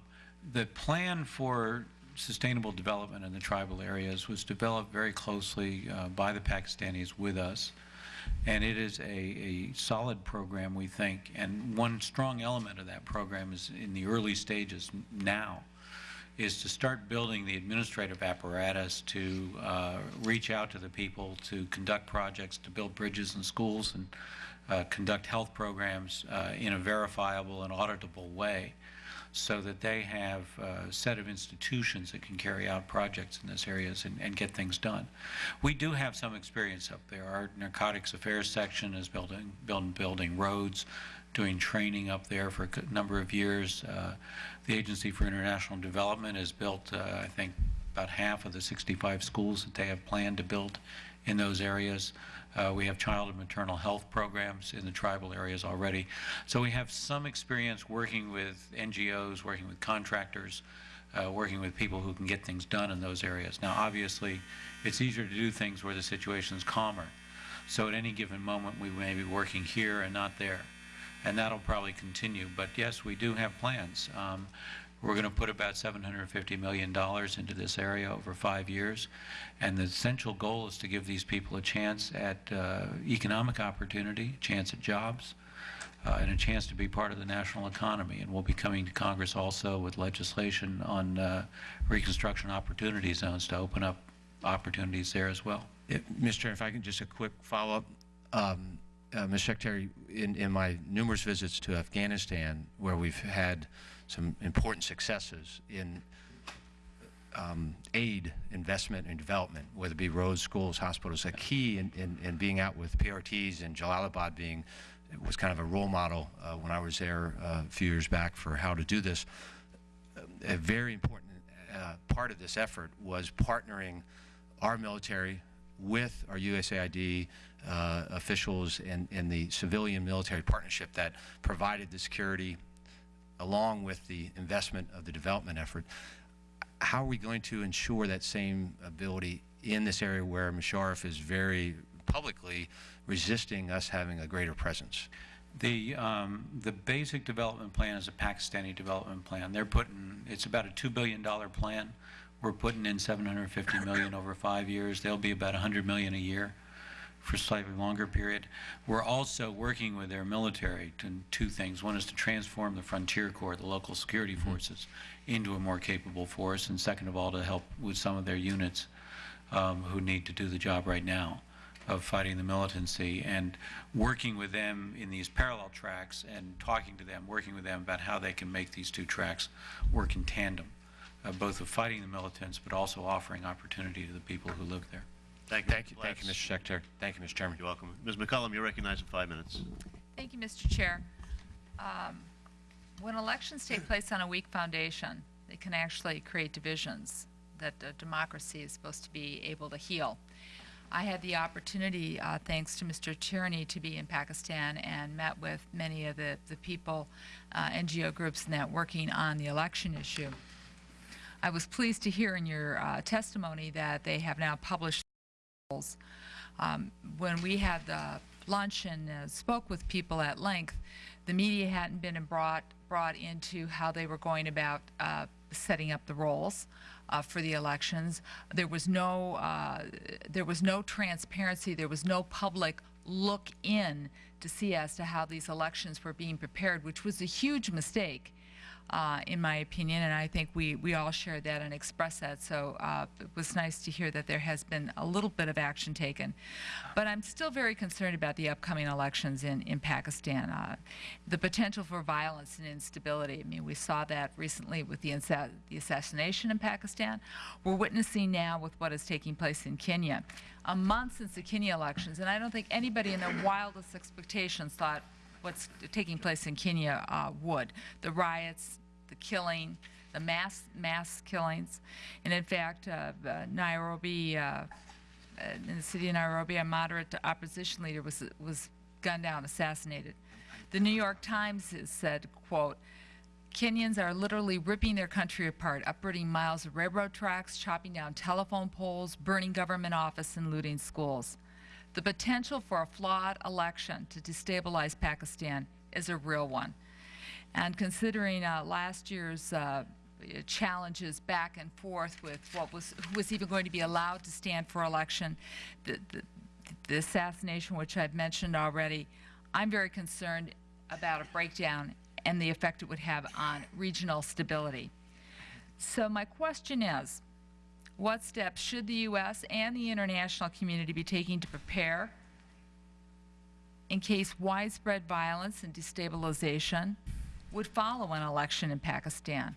the plan for sustainable development in the tribal areas was developed very closely uh, by the Pakistanis with us. And it is a, a solid program, we think. And one strong element of that program is in the early stages now is to start building the administrative apparatus to uh, reach out to the people, to conduct projects, to build bridges and schools, and uh, conduct health programs uh, in a verifiable and auditable way so that they have a set of institutions that can carry out projects in this areas and, and get things done. We do have some experience up there. Our narcotics affairs section is building, building, building roads, doing training up there for a number of years. Uh, the Agency for International Development has built, uh, I think, about half of the 65 schools that they have planned to build in those areas. Uh, we have child and maternal health programs in the tribal areas already. So we have some experience working with NGOs, working with contractors uh, working with people who can get things done in those areas. Now, obviously, it's easier to do things where the situation is calmer. So at any given moment, we may be working here and not there. And that'll probably continue. But yes, we do have plans. Um, we're going to put about $750 million into this area over five years. And the essential goal is to give these people a chance at uh, economic opportunity, chance at jobs, uh, and a chance to be part of the national economy. And we'll be coming to Congress also with legislation on uh, reconstruction opportunity zones to open up opportunities there as well. If- Mr. Chair, if I can just a quick follow-up. Um, uh, Mr. Secretary, in, in my numerous visits to Afghanistan, where we've had some important successes in um, aid, investment, and development, whether it be roads, schools, hospitals, a key in, in, in being out with PRTs and Jalalabad being was kind of a role model uh, when I was there uh, a few years back for how to do this. A very important uh, part of this effort was partnering our military with our USAID uh, officials and, and the civilian military partnership that provided the security along with the investment of the development effort. How are we going to ensure that same ability in this area where Musharraf is very publicly resisting us having a greater presence? The, um, the basic development plan is a Pakistani development plan. They're putting, it's about a $2 billion plan. We're putting in 750 million over five years. They'll be about 100 million a year for a slightly longer period. We're also working with their military to two things. One is to transform the Frontier Corps, the local security forces, into a more capable force, and second of all, to help with some of their units um, who need to do the job right now of fighting the militancy and working with them in these parallel tracks and talking to them, working with them about how they can make these two tracks work in tandem, uh, both of fighting the militants but also offering opportunity to the people who live there. Thank you. Thank you, thank you, Mr. Secretary. Thank you, Mr. Chairman. You're welcome. Ms. McCollum, you're recognized for five minutes. Thank you, Mr. Chair. Um, When elections take place on a weak foundation, they can actually create divisions that a democracy is supposed to be able to heal. I had the opportunity, uh, thanks to Mr. Tierney, to be in Pakistan and met with many of the, the people, uh, NGO groups and that working on the election issue. I was pleased to hear in your uh, testimony that they have now published polls. Um, when we had the lunch and uh, spoke with people at length, the media hadn't been brought brought into how they were going about uh, setting up the rolls uh, for the elections. There was no uh, there was no transparency. There was no public look in to see as to how these elections were being prepared, which was a huge mistake uh, in my opinion, and I think we, we all share that and express that. So uh, it was nice to hear that there has been a little bit of action taken. But I'm still very concerned about the upcoming elections in, in Pakistan. Uh, the potential for violence and instability. I mean, we saw that recently with the, the assassination in Pakistan. We're witnessing now with what is taking place in Kenya. A month since the Kenya elections, and I don't think anybody in their wildest expectations thought what's taking place in Kenya uh, would. The riots, the killing, the mass mass killings, and in fact, uh, uh, Nairobi, uh, uh, in the city of Nairobi, a moderate opposition leader was was gunned down, assassinated. The New York Times said, "quote." Kenyans are literally ripping their country apart, uprooting miles of railroad tracks, chopping down telephone poles, burning government office, and looting schools. The potential for a flawed election to destabilize Pakistan is a real one. And considering uh, last year's uh, challenges back and forth with what was who was even going to be allowed to stand for election, the, the, the assassination, which I've mentioned already, I'm very concerned about a breakdown and the effect it would have on regional stability. So my question is, what steps should the U.S. and the international community be taking to prepare in case widespread violence and destabilization would follow an election in Pakistan?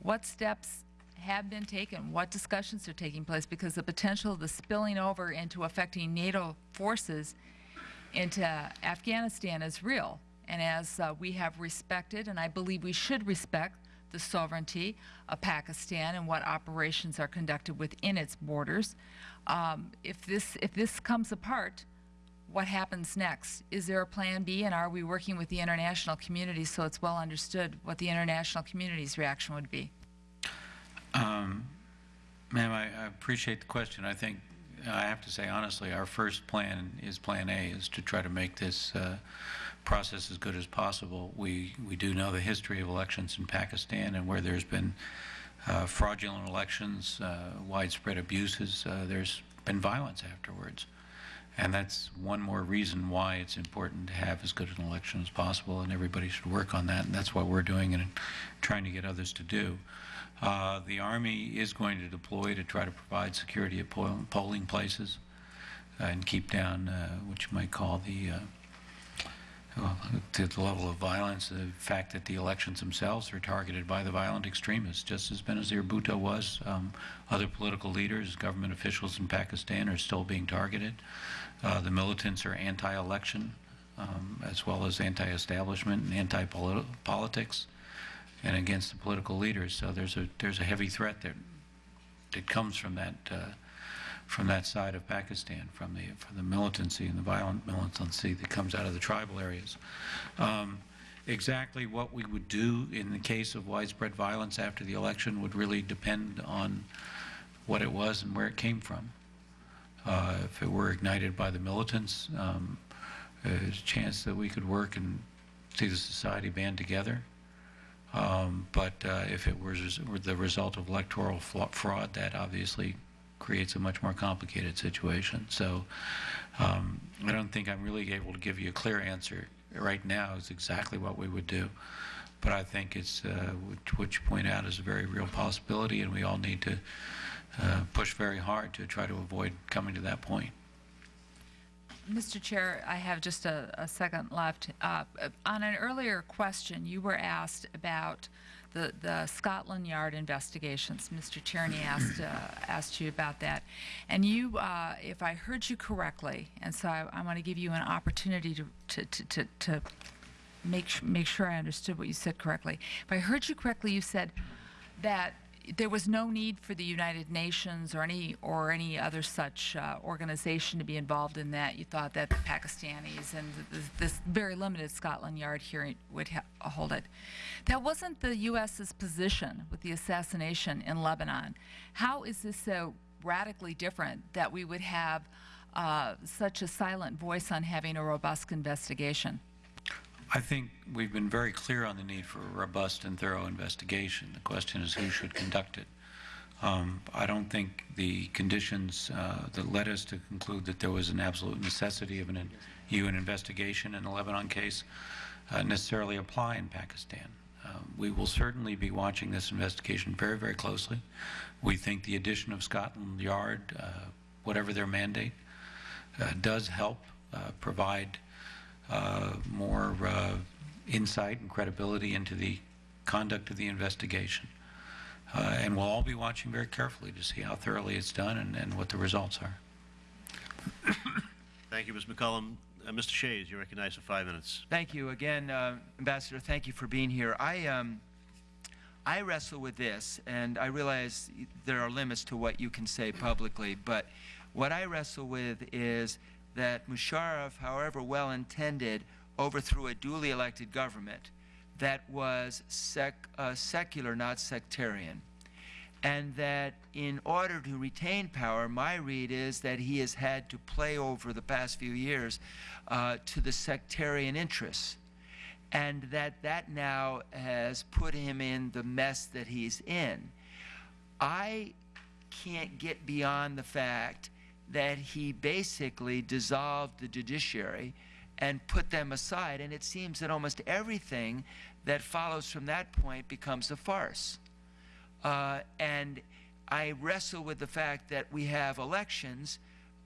What steps have been taken? What discussions are taking place? Because the potential of the spilling over into affecting NATO forces into Afghanistan is real. And as uh, we have respected, and I believe we should respect, the sovereignty of Pakistan and what operations are conducted within its borders. Um, if this if this comes apart, what happens next? Is there a plan B, and are we working with the international community so it's well understood what the international community's reaction would be? Um, Ma'am, I I appreciate the question. I think, I have to say honestly, our first plan is Plan A, is to try to make this uh, process as good as possible. We, we do know the history of elections in Pakistan and where there's been uh, fraudulent elections, uh, widespread abuses, uh, there's been violence afterwards. And that's one more reason why it's important to have as good an election as possible, and everybody should work on that, and that's what we're doing and trying to get others to do. Uh, The Army is going to deploy to try to provide security at polling places uh, and keep down uh, what you might call the, to the level of violence, the fact that the elections themselves are targeted by the violent extremists, just as Benazir Bhutto was. Um, Other political leaders, government officials in Pakistan are still being targeted. Uh, The militants are anti-election, um, as well as anti-establishment and anti-politics, and against the political leaders. So there's a, there's a heavy threat that, that comes from that, uh, from that side of Pakistan, from the, from the militancy and the violent militancy that comes out of the tribal areas. Um, Exactly what we would do in the case of widespread violence after the election would really depend on what it was and where it came from. Uh, If it were ignited by the militants, um, there's a chance that we could work and see the society band together. Um, But uh, if it was the result of electoral fraud, that obviously creates a much more complicated situation. So um, I don't think I'm really able to give you a clear answer right now is exactly what we would do. But I think it's, uh, what you point out is a very real possibility, and we all need to uh, push very hard to try to avoid coming to that point. Mr. Chair, I have just a, a second left. Uh, on an earlier question, you were asked about the, the Scotland Yard investigations. Mr. Tierney [clears throat] asked, uh, asked you about that. And you, uh, if I heard you correctly, and so I, I want to give you an opportunity to, to, to, to, to make, make sure I understood what you said correctly. If I heard you correctly, you said that there was no need for the United Nations or any or any other such uh, organization to be involved in that. You thought that the Pakistanis and th this very limited Scotland Yard hearing would hold it. That wasn't the U.S.'s position with the assassination in Lebanon. How is this so radically different that we would have uh, such a silent voice on having a robust investigation? I think we've been very clear on the need for a robust and thorough investigation. The question is who should conduct it. Um, I don't think the conditions uh, that led us to conclude that there was an absolute necessity of an UN investigation in the Lebanon case uh, necessarily apply in Pakistan. Uh, we will certainly be watching this investigation very, very closely. We think the addition of Scotland Yard, uh, whatever their mandate, uh, does help uh, provide more uh, insight and credibility into the conduct of the investigation. Uh, And we'll all be watching very carefully to see how thoroughly it's done and and what the results are. [coughs] Thank you, Ms. McCollum. Uh, Mr. Shays, you're recognized for five minutes. Thank you again, uh, Ambassador. Thank you for being here. I um, I wrestle with this, and I realize there are limits to what you can say publicly. But what I wrestle with is that Musharraf, however well intended, overthrew a duly elected government that was sec, uh, secular, not sectarian. And that in order to retain power, my read is that he has had to play over the past few years uh, to the sectarian interests. And that that now has put him in the mess that he's in. I can't get beyond the fact that he basically dissolved the judiciary and put them aside. And it seems that almost everything that follows from that point becomes a farce. Uh, and I wrestle with the fact that we have elections,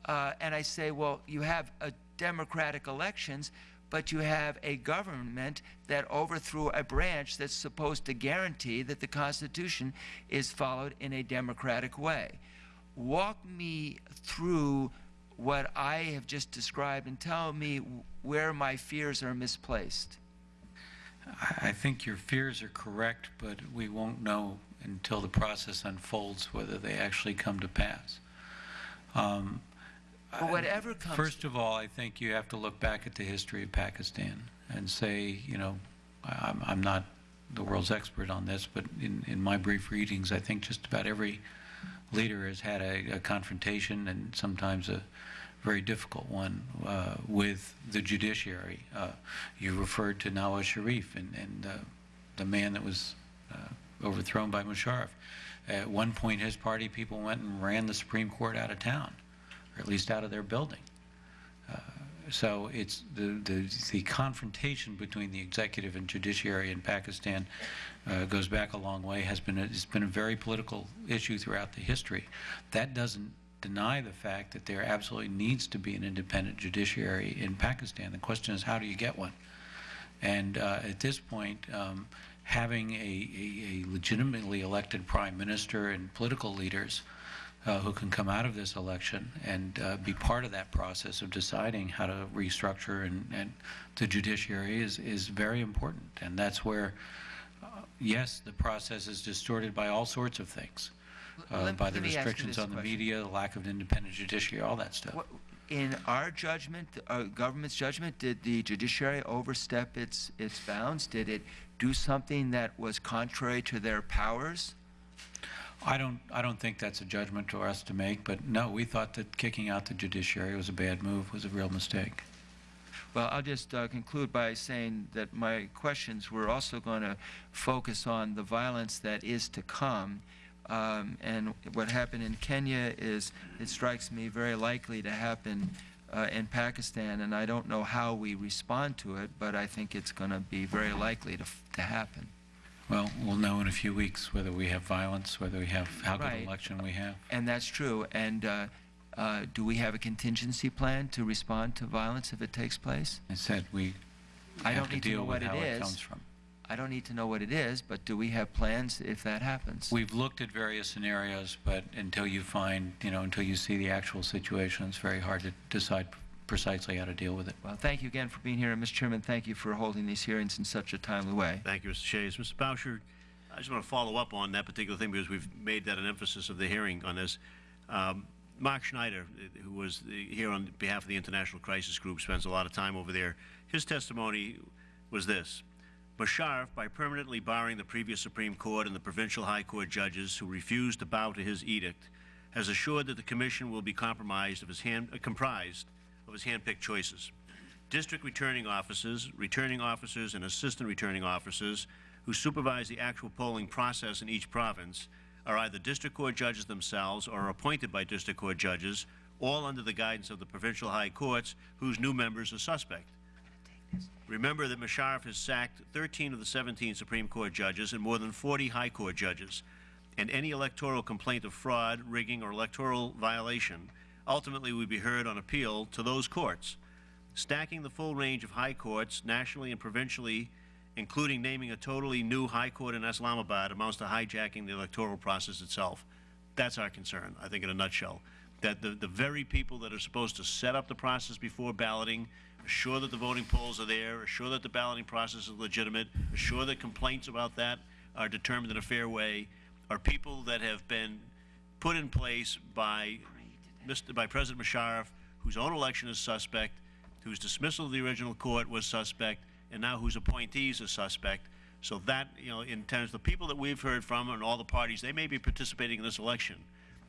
uh, and I say, well, you have a democratic elections, but you have a government that overthrew a branch that's supposed to guarantee that the Constitution is followed in a democratic way. Walk me through what I have just described and tell me where my fears are misplaced. I I think your fears are correct, but we won't know until the process unfolds whether they actually come to pass. Um, But whatever comes. First of all, I think you have to look back at the history of Pakistan and say, you know, I'm, I'm not the world's expert on this, but in, in my brief readings, I think just about every leader has had a, a confrontation and sometimes a very difficult one uh, with the judiciary. Uh, you referred to Nawaz Sharif and, and uh, the man that was uh, overthrown by Musharraf. At one point, his party people went and ran the Supreme Court out of town, or at least out of their building. Uh, So it's the, the, the confrontation between the executive and judiciary in Pakistan uh, goes back a long way, has been, a, it's been a very political issue throughout the history. That doesn't deny the fact that there absolutely needs to be an independent judiciary in Pakistan. The question is, how do you get one? And uh, at this point, um, having a, a, a legitimately elected prime minister and political leaders uh, who can come out of this election and uh, be part of that process of deciding how to restructure and, and the judiciary is, is very important. And that's where, yes, the process is distorted by all sorts of things, uh, Let- by the let me ask you restrictions this on the question. media, the lack of an independent judiciary, all that stuff. What- In our judgment, our government's judgment, did the judiciary overstep its, its bounds? Did it do something that was contrary to their powers? I don't, I don't think that's a judgment for us to make, but no, we thought that kicking out the judiciary was a bad move, was a real mistake. Well, I'll just uh, conclude by saying that my questions were also going to focus on the violence that is to come. Um, and what happened in Kenya is, it strikes me, very likely to happen uh, in Pakistan. And I don't know how we respond to it, but I think it's going to be very likely to, f- to happen. Well, we'll know in a few weeks whether we have violence, whether we have, how good Right. an election we have. And that's true. And uh, uh, do we have a contingency plan to respond to violence if it takes place? I said we I don't to need to know what with it it is. comes from. I don't need to know what it is, but do we have plans if that happens? We've looked at various scenarios, but until you find, you know, until you see the actual situation, it's very hard to decide precisely how to deal with it. Well, thank you again for being here, and Mr. Chairman, thank you for holding these hearings in such a timely way. Thank you, Mr. Shays. Mr. Boucher, I just want to follow up on that particular thing because we've made that an emphasis of the hearing on this. Um, Mark Schneider, uh, who was here on behalf of the International Crisis Group, spends a lot of time over there. His testimony was this. Musharraf, by permanently barring the previous Supreme Court and the provincial high court judges who refused to bow to his edict, has assured that the commission will be compromised of his hand, uh, comprised of his hand-picked choices. District returning officers, returning officers, and assistant returning officers who supervise the actual polling process in each province are either district court judges themselves or appointed by district court judges, all under the guidance of the provincial high courts, whose new members are suspect. Remember that Musharraf has sacked 13 of the 17 Supreme Court judges and more than 40 High Court judges, and any electoral complaint of fraud, rigging, or electoral violation ultimately would be heard on appeal to those courts. Stacking the full range of high courts, nationally and provincially, including naming a totally new high court in Islamabad, amounts to hijacking the electoral process itself. That's our concern, I think, in a nutshell. That the, the very people that are supposed to set up the process before balloting, assure that the voting polls are there, assure that the balloting process is legitimate, assure that complaints about that are determined in a fair way, are people that have been put in place by, Mr. by President Musharraf, whose own election is suspect, whose dismissal of the original court was suspect, and now whose appointees are suspect. So that, you know, in terms of the people that we've heard from and all the parties, they may be participating in this election,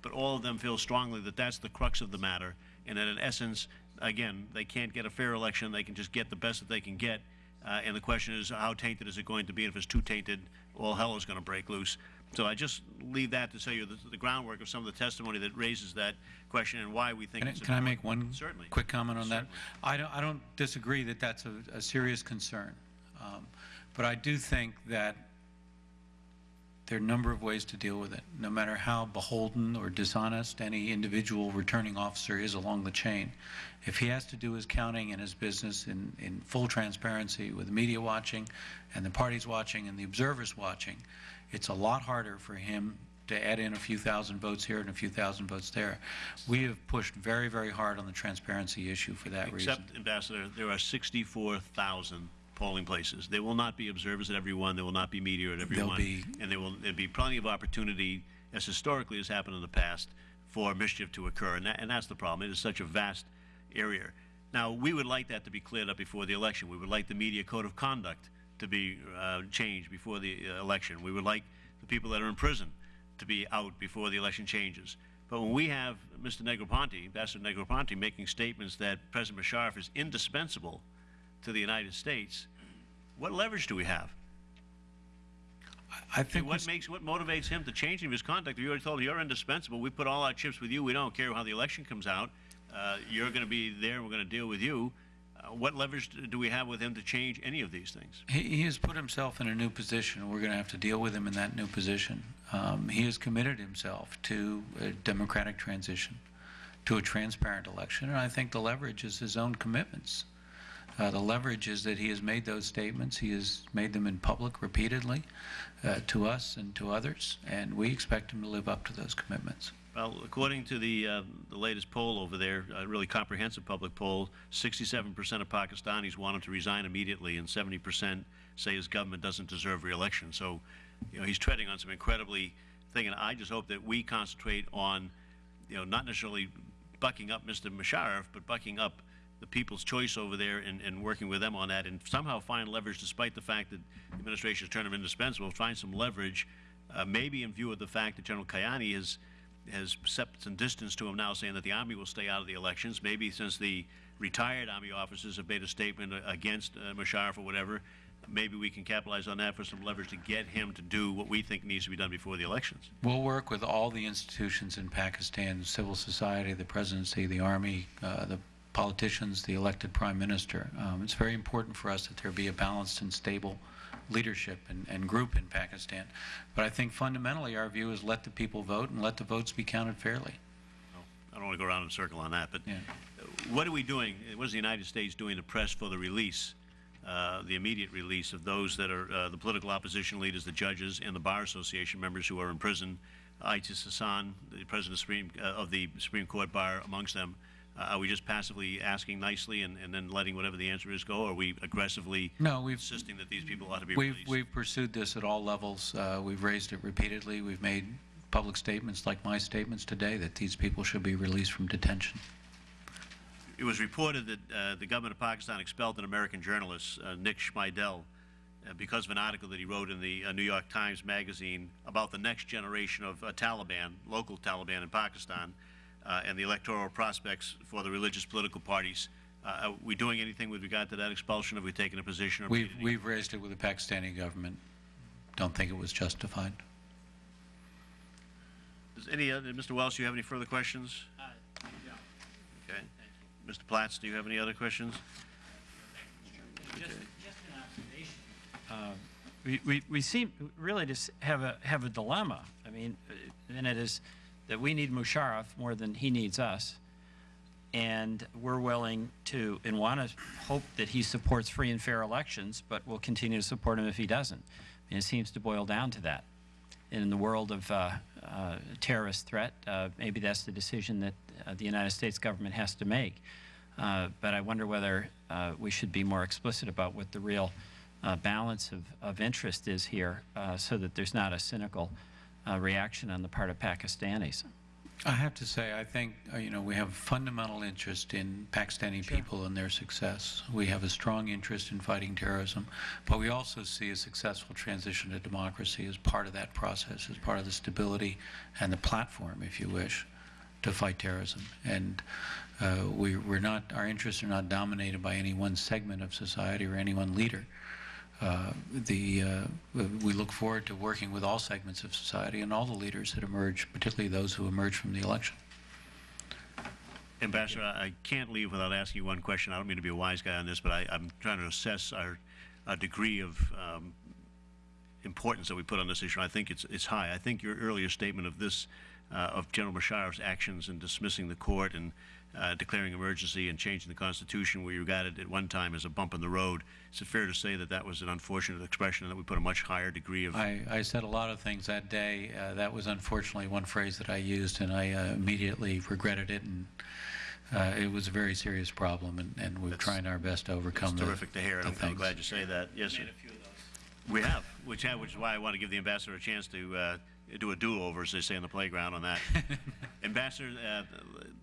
but all of them feel strongly that that's the crux of the matter, and that in essence, again, they can't get a fair election, they can just get the best that they can get, uh, and the question is, how tainted is it going to be? And if it's too tainted, all hell is going to break loose. So I just leave that to tell you the, the groundwork of some of the testimony that raises that question and why we think Can I, it's can I make one Certainly. quick comment on that? I don't, I don't disagree that that's a, a serious concern. Um, but I do think that there are a number of ways to deal with it, no matter how beholden or dishonest any individual returning officer is along the chain. If he has to do his counting and his business in, in full transparency with the media watching and the parties watching and the observers watching, it's a lot harder for him to add in a few thousand votes here and a few thousand votes there. We have pushed very, very hard on the transparency issue for that reason. Except, Ambassador, there are 64,000 polling places. There will not be observers at every one, there will not be media at every There'll one. be- And there will be plenty of opportunity, as historically has happened in the past, for mischief to occur, and, that, and that's the problem. It is such a vast area. Now, we would like that to be cleared up before the election. We would like the media code of conduct to be uh, changed before the uh, election. We would like the people that are in prison to be out before the election changes. But when we have Mr. Negroponte, Ambassador Negroponte, making statements that President Musharraf is indispensable to the United States, what leverage do we have? I think what makes, what motivates him to change his conduct? You already told him you're indispensable. We put all our chips with you. We don't care how the election comes out. Uh, you're going to be there. We're going to deal with you. What leverage do we have with him to change any of these things? He, he has put himself in a new position. We're going to have to deal with him in that new position. Um, he has committed himself to a democratic transition, to a transparent election, and I think the leverage is his own commitments. Uh, the leverage is that he has made those statements. He has made them in public repeatedly uh, to us and to others, and we expect him to live up to those commitments. Well, according to the, uh, the latest poll over there, a really comprehensive public poll, 67% of Pakistanis want him to resign immediately, and 70% say his government doesn't deserve re-election. So, you know, he's treading on some incredibly thing, and I just hope that we concentrate on, you know, not necessarily bucking up Mr. Musharraf, but bucking up the people's choice over there and, and working with them on that, and somehow find leverage, despite the fact that the administration has turned him indispensable, find some leverage, uh, maybe in view of the fact that General Kayani has has set some distance to him now, saying that the Army will stay out of the elections. Maybe since the retired Army officers have made a statement against uh, Musharraf or whatever, maybe we can capitalize on that for some leverage to get him to do what we think needs to be done before the elections. We'll work with all the institutions in Pakistan, civil society, the presidency, the army, uh, the politicians, the elected prime minister. Um, it's very important for us that there be a balanced and stable leadership and, and group in Pakistan. But I think fundamentally our view is let the people vote and let the votes be counted fairly. I don't want to go around in a circle on that, but Yeah. what are we doing, what is the United States doing to press for the release, uh, the immediate release of those that are uh, the political opposition leaders, the judges, and the Bar Association members who are in prison? Aitzaz Ahsan, the president of, Supreme, uh, of the Supreme Court Bar, amongst them. Uh, are we just passively asking nicely and, and then letting whatever the answer is go? Or are we aggressively No, we've insisting that these people ought to be We've, released? we've pursued this at all levels. Uh, we've raised it repeatedly. We've made public statements like my statements today that these people should be released from detention. It was reported that uh, the government of Pakistan expelled an American journalist, uh, Nick Schmidle, uh, because of an article that he wrote in the uh, New York Times Magazine about the next generation of uh, Taliban, local Taliban in Pakistan, uh, and the electoral prospects for the religious political parties. Uh, are we doing anything with regard to that expulsion? Have we taken a position? Or We've, we've raised it with the Pakistani government. Don't think it was justified. Does any other, Mr. Welch, do you have any further questions? Okay. Mr. Platts, do you have any other questions? Uh, we, we, we seem really to have a, have a dilemma. I mean, uh, and it is that we need Musharraf more than he needs us. And we're willing to, and want to hope that he supports free and fair elections, but we'll continue to support him if he doesn't. And it seems to boil down to that. In the world of uh, uh, terrorist threat, uh, maybe that's the decision that uh, the United States government has to make. Uh, but I wonder whether uh, we should be more explicit about what the real balance of, of interest is here so that there's not a cynical uh, reaction on the part of Pakistanis. I have to say, I think, uh, you know, we have fundamental interest in Pakistani people and their success. We have a strong interest in fighting terrorism, but we also see a successful transition to democracy as part of that process, as part of the stability and the platform, if you wish, to fight terrorism. And uh, we, we're not, our interests are not dominated by any one segment of society or any one leader. Uh, the, uh, we look forward to working with all segments of society and all the leaders that emerge, particularly those who emerge from the election. Ambassador, I can't leave without asking you one question. I don't mean to be a wise guy on this, but I, I'm trying to assess our, our degree of um, importance that we put on this issue. I think it's, it's high. I think your earlier statement of this, uh, of General Musharraf's actions in dismissing the court and uh, declaring emergency and changing the Constitution, where you regarded it at one time as a bump in the road, is it fair to say that that was an unfortunate expression and that we put a much higher degree of I, I said a lot of things that day. Uh, that was unfortunately one phrase that I used, and I uh, immediately regretted it. And uh, it was a very serious problem, and, and we're That's- trying our best to overcome It's the, terrific to hear, and I'm- I'm things. glad you say that. Yes, sir. We have, which, ha- which is why I want to give the ambassador a chance to, uh, do a do-over, as they say in the playground on that. [laughs] Ambassador, uh,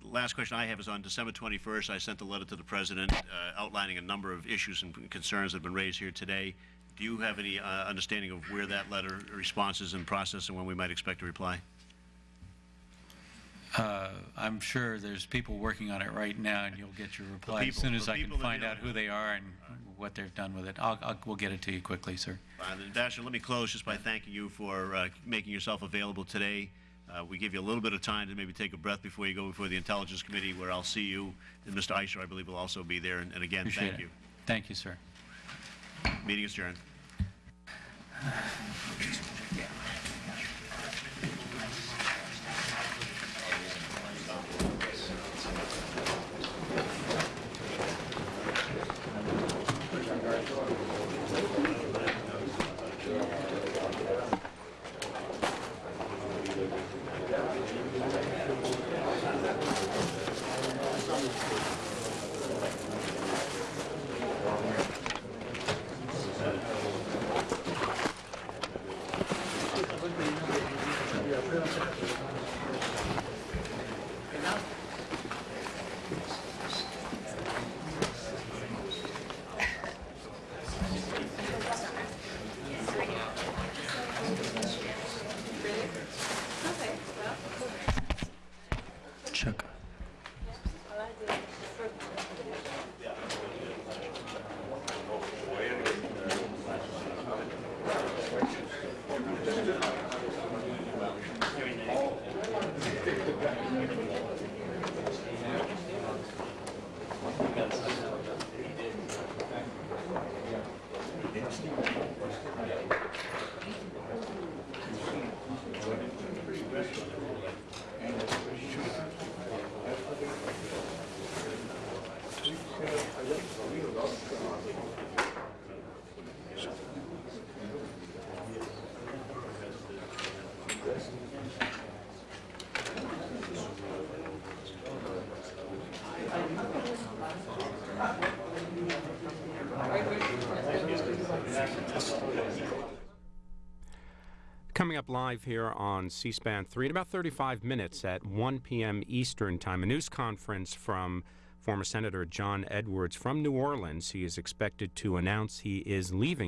last question I have is on December 21st, I sent a letter to the President uh, outlining a number of issues and concerns that have been raised here today. Do you have any uh, understanding of where that letter response is in process and when we might expect a reply? Uh, I'm sure there's people working on it right now, and you'll get your reply as people- soon as the I can people that find deal out with who it. they are and what they've done with it. I'll, I'll, we'll get it to you quickly, sir. Uh, Ambassador, let me close just by thanking you for uh, making yourself available today. Uh, We give you a little bit of time to maybe take a breath before you go before the Intelligence Committee, where I'll see you, and Mr. Issa, I believe, will also be there. And and again, Appreciate thank it. you. Thank you, sir. Meeting is adjourned. [sighs] [laughs] up live here on C-SPAN 3 in about 35 minutes at 1 p.m. Eastern Time, a news conference from former Senator John Edwards from New Orleans. He is expected to announce he is leaving.